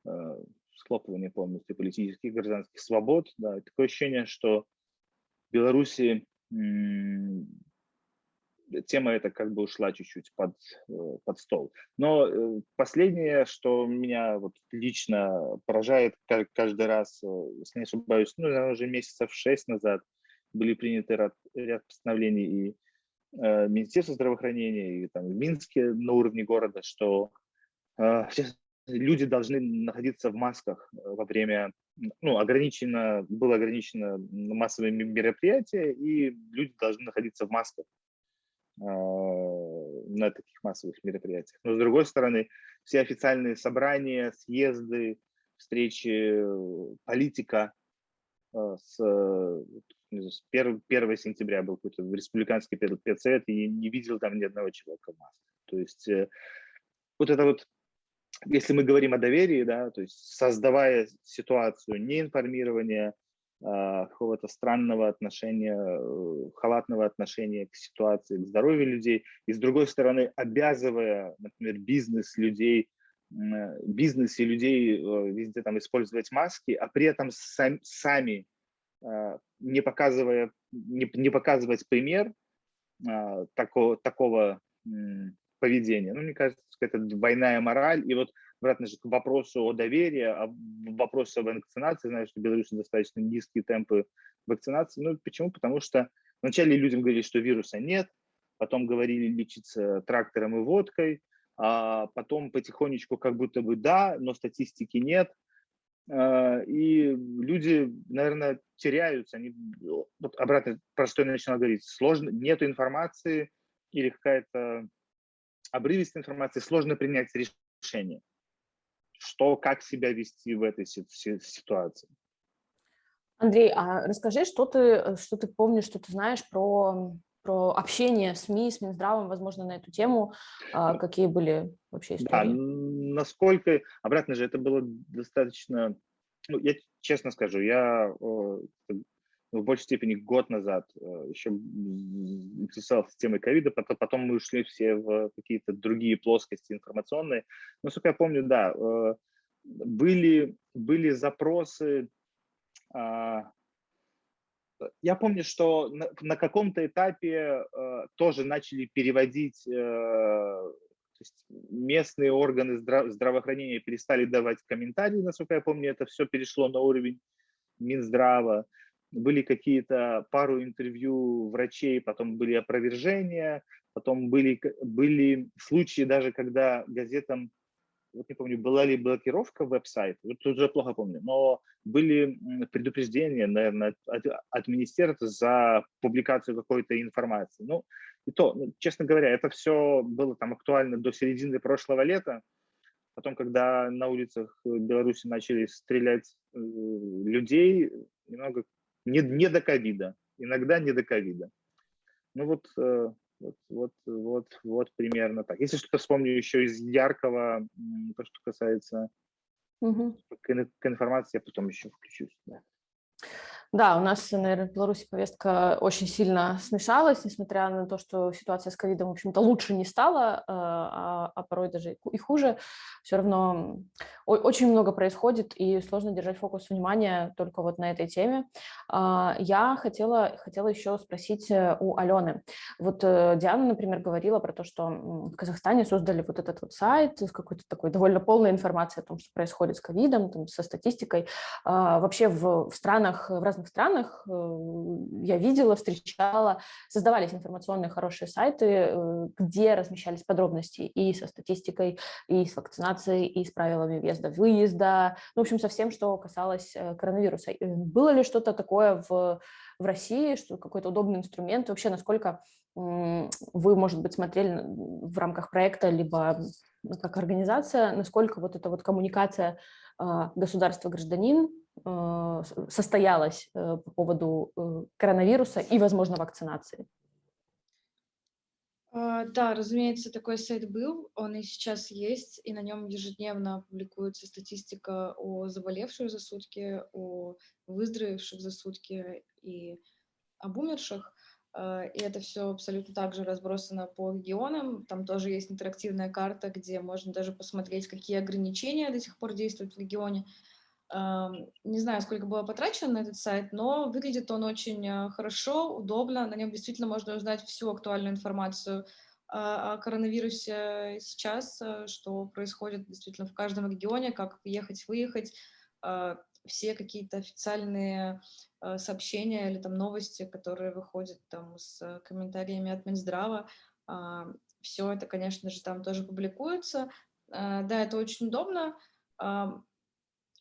э, схлопывание полностью политических гражданских свобод. Да. такое ощущение, что в Беларуси тема эта как бы ушла чуть-чуть под, э, под стол. Но э, последнее, что меня вот лично поражает каждый раз, э, если не ошибаюсь, ну, уже месяцев шесть назад были приняты ряд, ряд постановлений и э, Министерства здравоохранения, и там в Минске на уровне города, что э, люди должны находиться в масках во время, ну, ограничено, было ограничено массовые мероприятия, и люди должны находиться в масках а, на таких массовых мероприятиях. Но с другой стороны, все официальные собрания, съезды, встречи политика а, с, с 1, 1 сентября был какой-то республиканский педсовет, и не видел там ни одного человека в маске. То есть э, вот это вот, если мы говорим о доверии, да, то есть создавая ситуацию неинформирования, а, какого-то странного отношения, э, халатного отношения к ситуации, к здоровью людей, и с другой стороны обязывая, например, бизнес людей, бизнес и людей э, везде там использовать маски, а при этом сам, сами не, показывая, не, не показывать пример такого, такого поведения. Ну, мне кажется, это двойная мораль. И вот обратно же к вопросу о доверии, о вопросу о вакцинации. Знаю, что в Беларуси достаточно низкие темпы вакцинации. Ну, почему? Потому что вначале людям говорили, что вируса нет, потом говорили лечиться трактором и водкой, а потом потихонечку как будто бы да, но статистики нет. А, и люди, наверное, теряются. Они, вот обратно, про что я начинал говорить, сложно, нет информации или какая-то обрывистой информации, сложно принять решение, что, как себя вести в этой ситуации. Андрей, а расскажи, что ты, что ты помнишь, что ты знаешь про, про общение СМИ, с Минздравом, возможно, на эту тему, а, какие были вообще истории? Да, насколько, обратно же, это было достаточно, ну, я честно скажу, я в большей степени год назад э, еще интересовался темой ковида, потом, потом мы ушли все в какие-то другие плоскости информационные. Но, насколько я помню, да, э, были, были запросы, а, я помню, что на, на каком-то этапе э, тоже начали переводить, то есть местные органы здраво здравоохранения перестали давать комментарии, насколько я помню, это все перешло на уровень Минздрава были какие-то пару интервью врачей, потом были опровержения, потом были, были случаи даже, когда газетам, вот не помню, была ли блокировка веб-сайта, вот уже плохо помню, но были предупреждения, наверное, от, от министерства за публикацию какой-то информации. Ну, и то, ну, честно говоря, это все было там актуально до середины прошлого лета, Потом, когда на улицах Беларуси начали стрелять э, людей, немного не, не до ковида, иногда не до ковида. Ну вот, э, вот, вот, вот, вот примерно так. Если что-то вспомню еще из яркого, то, что касается угу. к, информации, я потом еще включусь. Да. Да, у нас, наверное, в Беларуси повестка очень сильно смешалась, несмотря на то, что ситуация с ковидом, в общем-то, лучше не стала, э, а, а порой даже и хуже. Все равно очень много происходит, и сложно держать фокус внимания только вот на этой теме. А, я хотела, хотела еще спросить э, у Алены. Вот э, Диана, например, говорила про то, что в Казахстане создали вот этот вот сайт с какой-то такой довольно полной информацией о том, что происходит с ковидом, со статистикой. А, вообще в, в странах, в разных разных странах э, я видела, встречала, создавались информационные хорошие сайты, э, где размещались подробности и со статистикой, и с вакцинацией, и с правилами въезда-выезда, ну, в общем, со всем, что касалось э, коронавируса. Было ли что-то такое в, в России, что какой-то удобный инструмент, вообще насколько вы, может быть, смотрели в рамках проекта, либо как организация, насколько вот эта вот коммуникация государства-гражданин Э, состоялась э, по поводу э, коронавируса и, возможно, вакцинации? А, да, разумеется, такой сайт был, он и сейчас есть, и на нем ежедневно публикуется статистика о заболевших за сутки, о выздоровевших за сутки и об умерших. И это все абсолютно также разбросано по регионам. Там тоже есть интерактивная карта, где можно даже посмотреть, какие ограничения до сих пор действуют в регионе. Не знаю, сколько было потрачено на этот сайт, но выглядит он очень э, хорошо, удобно. На нем действительно можно узнать всю актуальную информацию о коронавирусе сейчас, э, что происходит действительно в каждом регионе, как ехать, выехать, а, все какие-то официальные э, сообщения или там новости, которые выходят там с комментариями от Минздрава. А, все это, конечно же, там тоже публикуется. Да, это очень удобно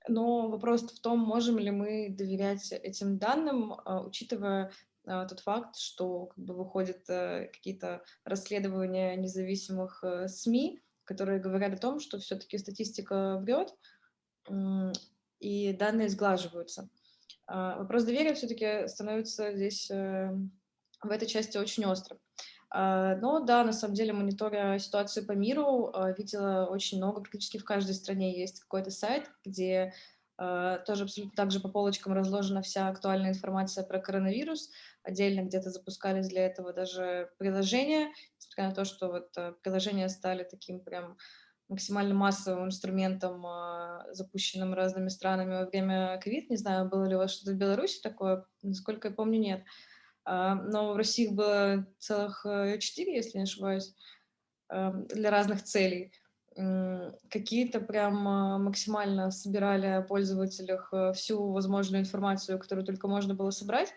но вопрос в том, можем ли мы доверять этим данным, а, учитывая а, тот факт, что как бы, выходят э, какие-то расследования независимых э, СМИ, которые говорят о том, что все-таки статистика врет, и данные сглаживаются. А, вопрос доверия все-таки становится здесь э, в этой части очень острым. А, но да, на самом деле, мониторя ситуацию по миру, а, видела очень много, практически в каждой стране есть какой-то сайт, где тоже абсолютно так же по полочкам разложена вся актуальная информация про коронавирус. Отдельно где-то запускались для этого даже приложения, несмотря на то, что вот приложения стали таким прям максимально массовым инструментом, а, запущенным разными странами во время ковид. Не знаю, было ли у вас что-то в Беларуси такое, насколько я помню, нет. А, но в России было целых э, четыре, если не ошибаюсь, для разных целей. Какие-то прям максимально собирали о пользователях э, всю возможную информацию, которую только можно было собрать.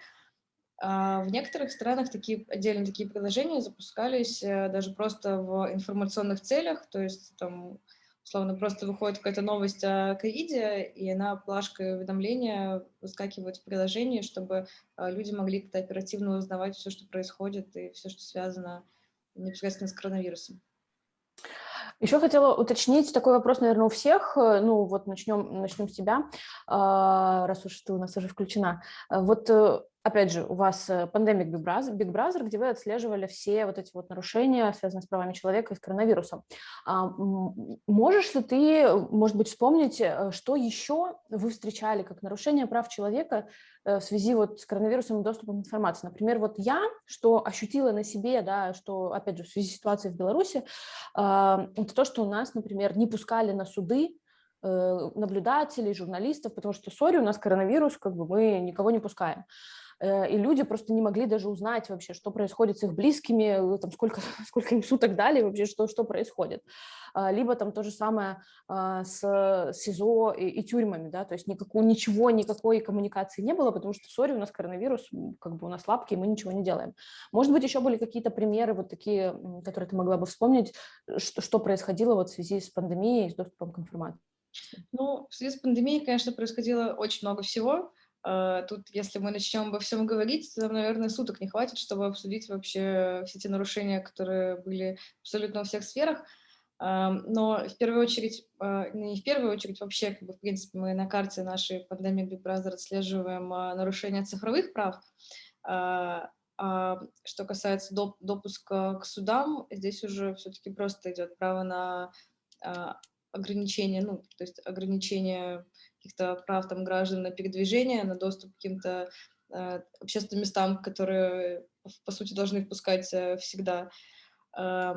А в некоторых странах такие отдельно такие приложения запускались э, даже просто в информационных целях, то есть там условно просто выходит какая-то новость о ковиде, и она плашкой уведомления выскакивает в приложении, чтобы э, люди могли как-то оперативно узнавать все, что происходит, и все, что связано непосредственно с коронавирусом. Еще хотела уточнить такой вопрос, наверное, у всех. Э, ну, вот начнем, начнем с тебя, а, раз уж ты у нас уже включена. Вот опять же, у вас пандемик Big Brother, Big Brother, где вы отслеживали все вот эти вот нарушения, связанные с правами человека и с коронавирусом. А, можешь ли ты, может быть, вспомнить, э, что еще вы встречали как нарушение прав человека э, в связи вот с коронавирусом и доступом к информации? Например, вот я, что ощутила на себе, да, что, опять же, в связи с ситуацией в Беларуси, а, это то, что у нас, например, не пускали на суды э, наблюдателей, журналистов, потому что, сори, у нас коронавирус, как бы мы никого не пускаем. Э, и люди просто не могли даже узнать вообще, что происходит с их близкими, э, там, сколько, сколько им суток дали вообще, что, что происходит. А, либо там то же самое а, с СИЗО и, и тюрьмами, да, то есть никакого, ничего, никакой коммуникации не было, потому что, сори, у нас коронавирус, как бы у нас лапки, и мы ничего не делаем. Может быть, еще были какие-то примеры вот такие, которые ты могла бы вспомнить, что, что происходило вот в связи с пандемией, с доступом к информации? Ну, в связи с пандемией, конечно, происходило очень много всего. А, тут, если мы начнем обо всем говорить, то наверное, суток не хватит, чтобы обсудить вообще все те нарушения, которые были абсолютно во всех сферах. А, но в первую очередь, а, не в первую очередь, вообще, как бы, в принципе, мы на карте нашей пандемии Big Brother отслеживаем нарушения цифровых прав. А что касается доп допуска к судам, здесь уже все-таки просто идет право на ограничение, ну, то есть ограничение каких-то прав там граждан на передвижение, на доступ к каким-то э, общественным местам, которые, по сути, должны впускать э, всегда, э,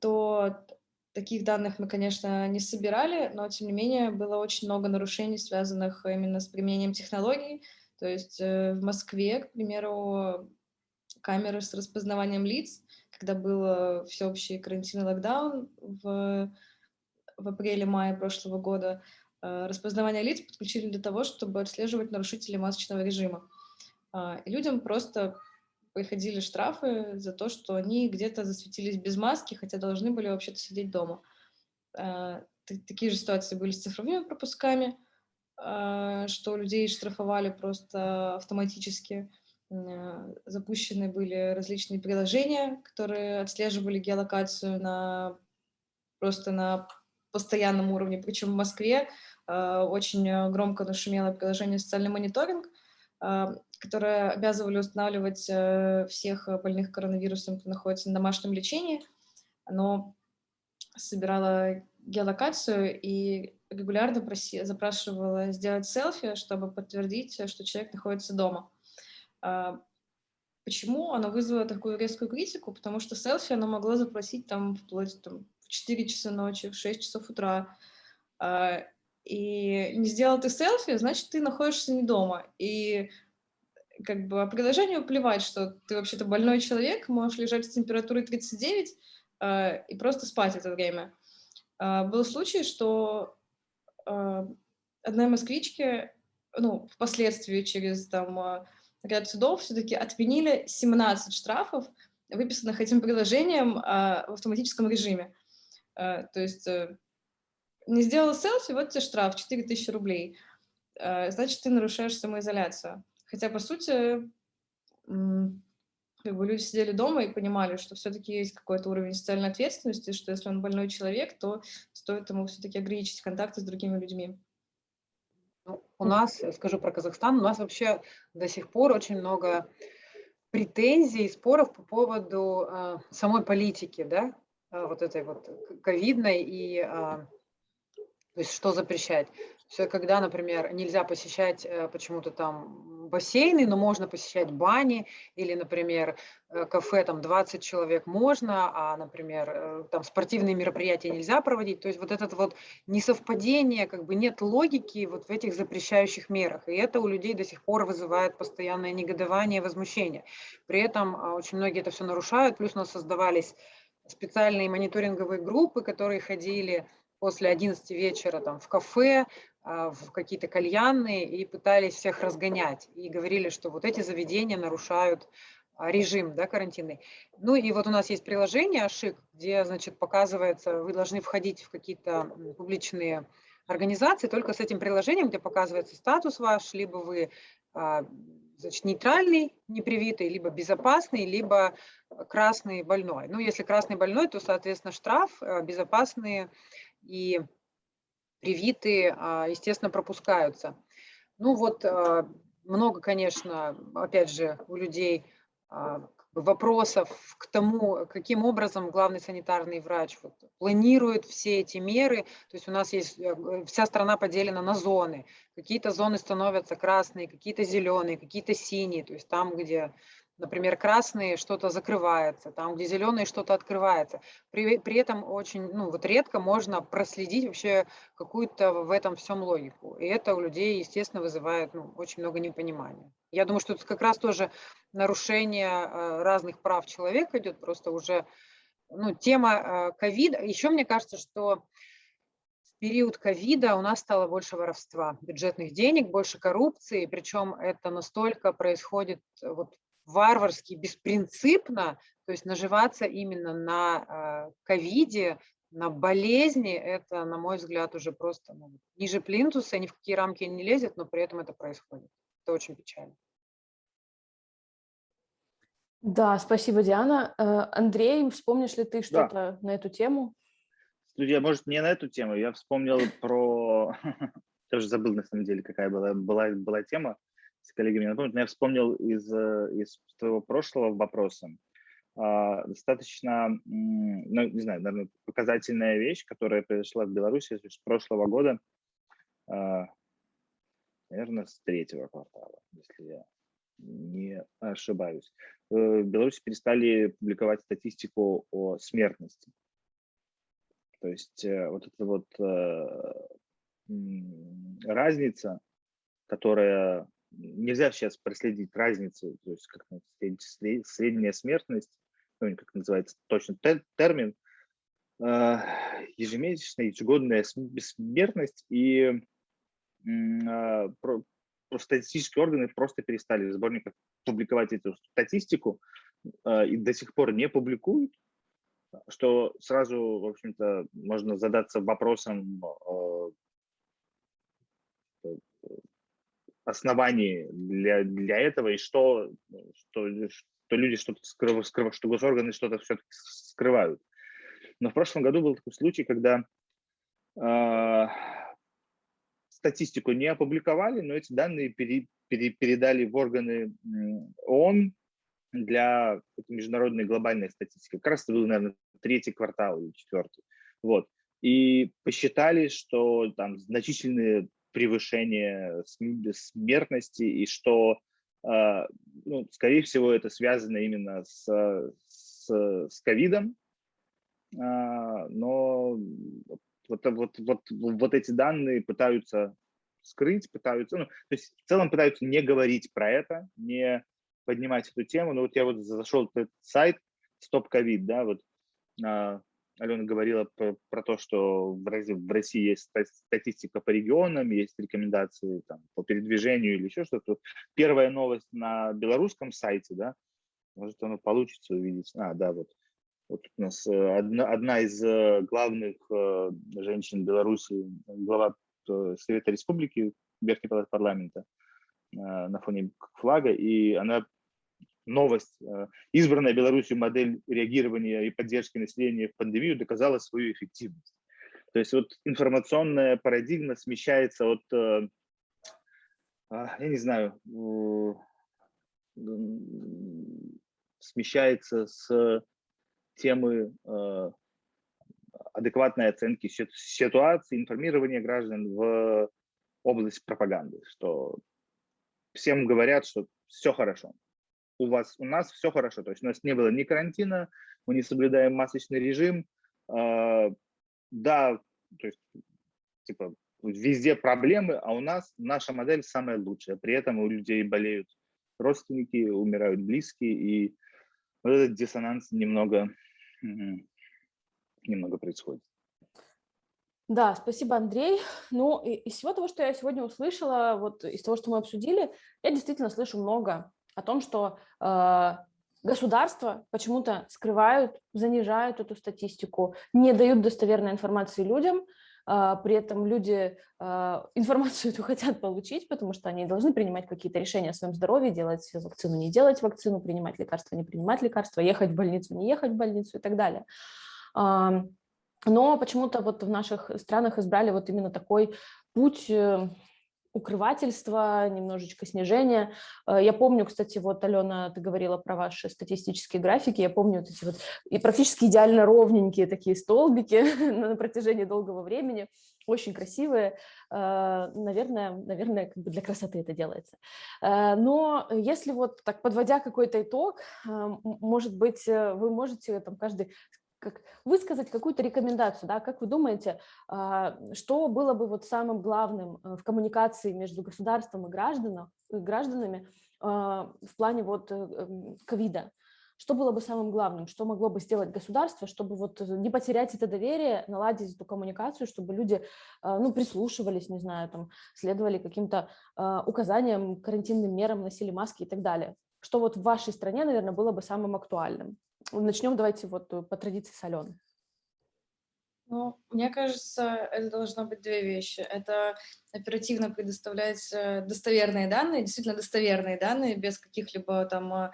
то таких данных мы, конечно, не собирали, но, тем не менее, было очень много нарушений, связанных именно с применением технологий. То есть э, в Москве, к примеру, камеры с распознаванием лиц, когда был всеобщий карантин и локдаун в, в апреле-мае прошлого года, распознавание лиц подключили для того, чтобы отслеживать нарушителей масочного режима. А, и людям просто приходили штрафы за то, что они где-то засветились без маски, хотя должны были вообще-то сидеть дома. А, такие же ситуации были с цифровыми пропусками, а, что людей штрафовали просто автоматически. Запущены были различные приложения, которые отслеживали геолокацию на, просто на постоянном уровне, причем в Москве э, очень громко нашумело приложение «Социальный мониторинг», э, которое обязывали устанавливать э, всех больных коронавирусом, кто находится на домашнем лечении. Оно собирало геолокацию и регулярно проси, запрашивала сделать селфи, чтобы подтвердить, что человек находится дома. Почему оно вызвало такую резкую критику? Потому что селфи оно могло запросить там вплоть там, 4 часа ночи, в 6 часов утра, и не сделал ты селфи, значит, ты находишься не дома. И как бы приложению плевать, что ты вообще-то больной человек, можешь лежать с температурой 39 а, и просто спать это время. А, был случай, что одной москвичке, ну, впоследствии через там ряд судов все-таки отменили 17 штрафов, выписанных этим приложением в автоматическом режиме. Э, то есть э, не сделал селфи, вот тебе штраф 4000 рублей. Э, значит, ты нарушаешь самоизоляцию. Хотя, по сути, как бы люди сидели дома и понимали, что все-таки есть какой-то уровень социальной ответственности, что если он больной человек, то стоит ему все-таки ограничить контакты с другими людьми. Ну, у нас, скажу про Казахстан, у нас вообще до сих пор очень много претензий, споров по поводу э, самой политики, да, а, вот этой вот ковидной и то есть что запрещать. Все, когда, например, нельзя посещать э, почему-то там бассейны, но можно посещать бани или, например, э, кафе там 20 человек можно, а, например, э, там спортивные мероприятия нельзя проводить. То есть вот это вот несовпадение, как бы нет логики вот в этих запрещающих мерах. И это у людей до сих пор вызывает постоянное негодование, возмущение. При этом а, очень многие это все нарушают, плюс у нас создавались специальные мониторинговые группы, которые ходили после 11 вечера там, в кафе, а, в какие-то кальянные и пытались всех разгонять. И говорили, что вот эти заведения нарушают а, режим да, карантинный. Ну и вот у нас есть приложение Ашик, где, значит, показывается, вы должны входить в какие-то публичные организации только с этим приложением, где показывается статус ваш, либо вы а, значит, нейтральный, непривитый, либо безопасный, либо красный больной. Ну, если красный больной, то, соответственно, штраф, безопасные и привитые, а, естественно, пропускаются. Ну вот а, много, конечно, опять же, у людей а, вопросов к тому, каким образом главный санитарный врач вот, планирует все эти меры. То есть у нас есть, э, вся страна поделена на зоны. Какие-то зоны становятся красные, какие-то зеленые, какие-то синие. То есть там, где Например, красные что-то закрывается, там, где зеленые что-то открывается. При, при этом очень, ну, вот редко можно проследить вообще какую-то в этом всем логику. И это у людей, естественно, вызывает ну, очень много непонимания. Я думаю, что это как раз тоже нарушение э, разных прав человека идет, просто уже ну, тема э, ковида. Еще мне кажется, что период ковида у нас стало больше воровства бюджетных денег, больше коррупции, причем это настолько происходит вот варварски, беспринципно, то есть наживаться именно на а, ковиде, на болезни, это, на мой взгляд, уже просто ну, ниже плинтуса, ни в какие рамки не лезет, но при этом это происходит. Это очень печально. Да, спасибо, Диана. Э, Андрей, вспомнишь ли ты что-то да. на эту тему? Студия, может, не на эту тему. Я вспомнил про... Тоже забыл, на самом деле, какая была, была, была тема с коллегами напомнить, но я вспомнил из, э, из твоего прошлого вопроса а, достаточно, ну, не знаю, наверное, показательная вещь, которая произошла в Беларуси с прошлого года, а, наверное, с третьего квартала, если я не ошибаюсь. Э, в Беларуси перестали публиковать статистику о смертности. То есть э, вот эта вот разница, которая нельзя сейчас проследить разницу, то есть как средняя смертность, ну, как называется точно термин, а, ежемесячная, ежегодная смертность, и а, статистические органы просто перестали в сборниках публиковать эту статистику а, и до сих пор не публикуют, что сразу, в общем-то, можно задаться вопросом, оснований для, для этого, и что, что, что люди что-то скрывают, что госорганы что-то все-таки скрывают. Но в прошлом году был такой случай, когда э, статистику не опубликовали, но эти данные пере, пере, передали в органы ООН для международной глобальной статистики. Как раз это был, наверное, третий квартал или четвертый. Вот. И посчитали, что там значительные превышение смертности, и что, а, ну, скорее всего, это связано именно с, с, с ковидом, а, но вот, вот, вот, вот эти данные пытаются скрыть, пытаются, ну, то есть в целом пытаются не говорить про это, не поднимать эту тему. Но вот я вот зашел этот сайт Stop COVID, да, вот а, Алена говорила про, про то, что в России есть статистика по регионам, есть рекомендации там, по передвижению или еще что-то. Первая новость на белорусском сайте, да, может оно получится увидеть. А, да, вот. Вот у нас э, одна, одна из э, главных э, женщин Беларуси, глава Совета Республики, Верхний палат парламента на фоне флага, и она новость. Э, избранная Беларусью модель реагирования и поддержки населения в пандемию доказала свою эффективность. То есть вот информационная парадигма смещается от, э, а, я не знаю, смещается с темы э, адекватной оценки ситуации, информирования граждан в область пропаганды, что всем говорят, что все хорошо. У вас, у нас все хорошо. То есть у нас не было ни карантина, мы не соблюдаем масочный режим. Э, да, то есть, типа, везде проблемы, а у нас наша модель самая лучшая. При этом у людей болеют родственники, умирают близкие, и вот этот диссонанс немного, немного происходит. Да, спасибо, Андрей. Ну, из всего того, что я сегодня услышала, вот из того, что мы обсудили, я действительно слышу много о том, что э, государства почему-то скрывают, занижают эту статистику, не дают достоверной информации людям, э, при этом люди э, информацию эту хотят получить, потому что они должны принимать какие-то решения о своем здоровье, делать вакцину, не делать вакцину, принимать лекарства, не принимать лекарства, ехать в больницу, не ехать в больницу и так далее. Но почему-то вот в наших странах избрали вот именно такой путь э, укрывательства, немножечко снижения. Э, я помню, кстати, вот, Алена, ты говорила про ваши статистические графики, я помню вот эти вот и практически идеально ровненькие такие столбики на протяжении долгого времени, очень красивые. Э, наверное, наверное, как бы для красоты это делается. Но если вот так подводя какой-то итог, может быть, вы можете там каждый как высказать какую-то рекомендацию, да, как вы думаете, а, что было бы вот самым главным э, в коммуникации между государством и гражданам, гражданами а, в плане вот э, ковида? Что было бы самым главным, что могло бы сделать государство, чтобы вот не потерять это доверие, наладить эту коммуникацию, чтобы люди а, ну, прислушивались, не знаю, там, следовали каким-то указаниям, карантинным мерам, носили маски и так далее? Что вот в вашей стране, наверное, было бы самым актуальным? Начнем давайте вот э, по традиции с Алены. Ну, мне кажется, это должно быть две вещи. Это оперативно предоставлять э, достоверные данные, действительно достоверные данные, без каких-либо там э,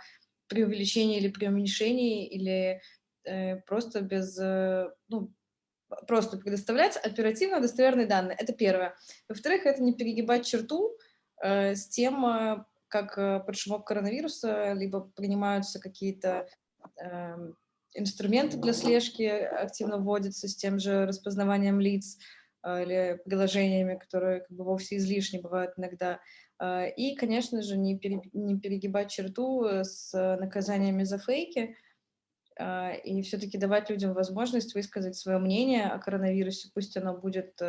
преувеличений или преуменьшений, или э, просто без, э, ну, просто предоставлять оперативно достоверные данные. Это первое. Во-вторых, это не перегибать черту э, с тем, как под шумок коронавируса либо принимаются какие-то Эм, инструменты для слежки активно вводятся с тем же распознаванием лиц э, или приложениями, которые как бы вовсе излишни бывают иногда. Э, и, конечно же, не, пере, не перегибать черту с наказаниями за фейки, э, и все-таки давать людям возможность высказать свое мнение о коронавирусе, пусть оно будет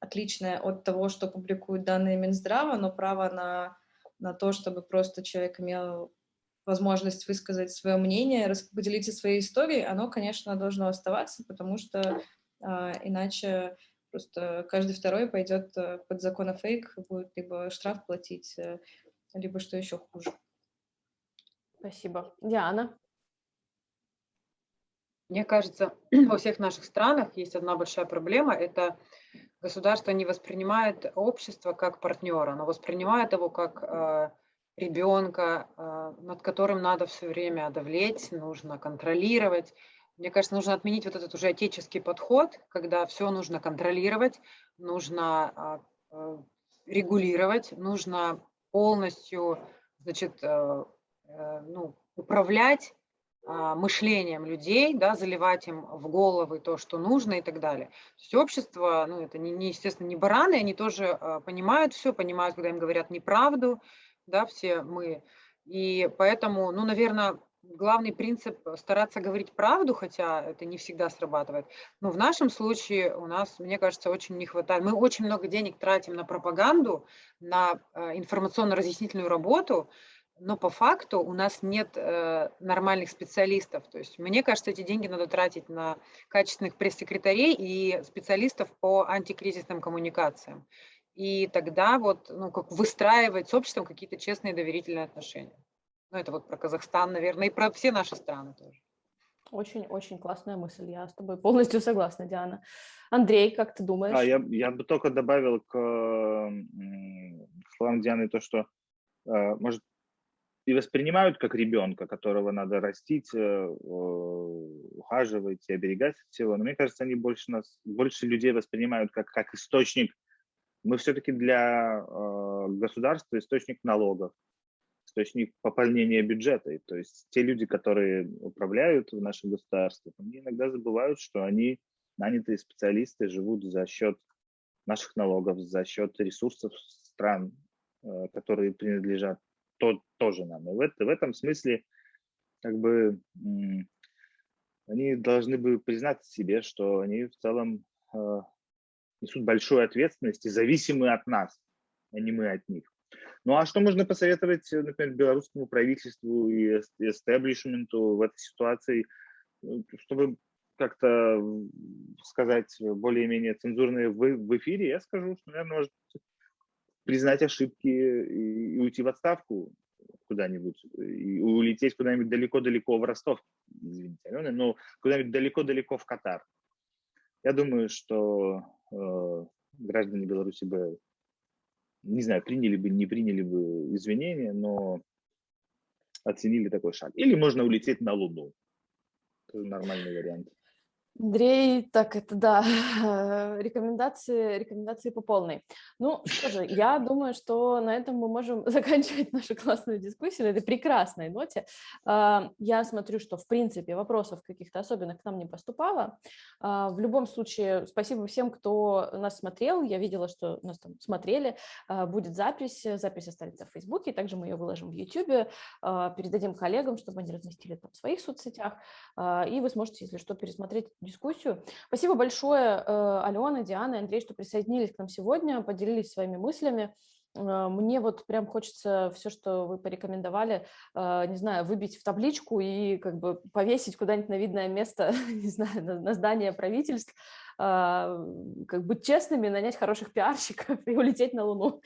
отличное от того, что публикуют данные Минздрава, но право на, на то, чтобы просто человек имел возможность высказать свое мнение, поделиться своей историей, оно, конечно, должно оставаться, потому что э, иначе просто каждый второй пойдет э, под закон о фейк, будет либо штраф платить, э, либо что еще хуже. Спасибо. Диана? Мне кажется, во всех наших странах есть одна большая проблема – это государство не воспринимает общество как партнера, оно воспринимает его как э, ребенка, а, над которым надо все время давлеть, нужно контролировать. Мне кажется, нужно отменить вот этот уже отеческий подход, когда все нужно контролировать, нужно а, а, регулировать, нужно полностью значит, э, э, ну, управлять мышлением людей, да, заливать им в головы то, что нужно и так далее. То есть общество, ну, это не, не естественно, не бараны, они тоже понимают все, понимают, когда им говорят неправду, да, все мы. И поэтому, ну, наверное, главный принцип стараться говорить правду, хотя это не всегда срабатывает. Но в нашем случае у нас, мне кажется, очень не хватает. Мы очень много денег тратим на пропаганду, на э, информационно-разъяснительную работу, но по факту у нас нет э, нормальных специалистов. То есть мне кажется, эти деньги надо тратить на качественных пресс-секретарей и специалистов по антикризисным коммуникациям и тогда вот, ну, как выстраивать с обществом какие-то честные доверительные отношения. Ну, это вот про Казахстан, наверное, и про все наши страны тоже. Очень-очень классная мысль, я с тобой полностью согласна, Диана. Андрей, как ты думаешь? А, я, я бы только добавил к словам Дианы то, что, э, может, и воспринимают как ребенка, которого надо растить, э, ухаживать и оберегать от всего. Но мне кажется, они больше нас, больше людей воспринимают как, как источник мы все-таки для э, государства источник налогов, источник пополнения бюджета. И, то есть те люди, которые управляют в нашем государстве, они иногда забывают, что они нанятые специалисты живут за счет наших налогов, за счет ресурсов стран. которые принадлежат то, тоже нам. И в, в этом смысле как бы они должны бы признать себе, что они в целом несут большую ответственность и зависимы от нас, а не мы от них. Ну а что можно посоветовать, например, белорусскому правительству и эстеблишменту в этой ситуации, чтобы как-то сказать более-менее цензурные в, в эфире, я скажу, что, наверное, может признать ошибки и, уйти в отставку куда-нибудь, и улететь куда-нибудь далеко-далеко в Ростов, извините, Алена, но куда-нибудь далеко-далеко в Катар. Я думаю, что э, граждане Беларуси бы, не знаю, приняли бы, не приняли бы извинения, но оценили такой шаг. Или можно улететь на Луну. Это нормальный вариант. Андрей, так это да, рекомендации, рекомендации по полной. Ну что же, я думаю, что на этом мы можем заканчивать нашу классную дискуссию, на этой прекрасной ноте. А, я смотрю, что в принципе вопросов каких-то особенных к нам не поступало. А, в любом случае, спасибо всем, кто нас смотрел. Я видела, что нас там смотрели. А, будет запись, запись останется в Фейсбуке, также мы ее выложим в Ютубе, передадим коллегам, чтобы они разместили там в своих соцсетях, и вы сможете, если что, пересмотреть дискуссию. Спасибо большое, э, Алена, Диана и Андрей, что присоединились к нам сегодня, поделились своими мыслями. Э, мне вот прям хочется все, что вы порекомендовали, э, не знаю, выбить в табличку и как бы повесить куда-нибудь на видное место, не знаю, на здание правительств, а, как быть честными, нанять хороших пиарщиков и улететь на Луну.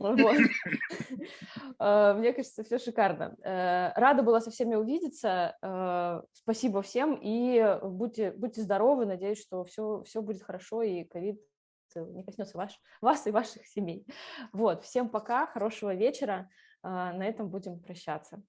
А, мне кажется, все шикарно. Э, рада была со всеми увидеться. Э, спасибо всем и будьте, будьте здоровы. Надеюсь, что все, все будет хорошо и ковид не коснется ваш, вас и ваших семей. Вот, всем пока, хорошего вечера. А, на этом будем прощаться.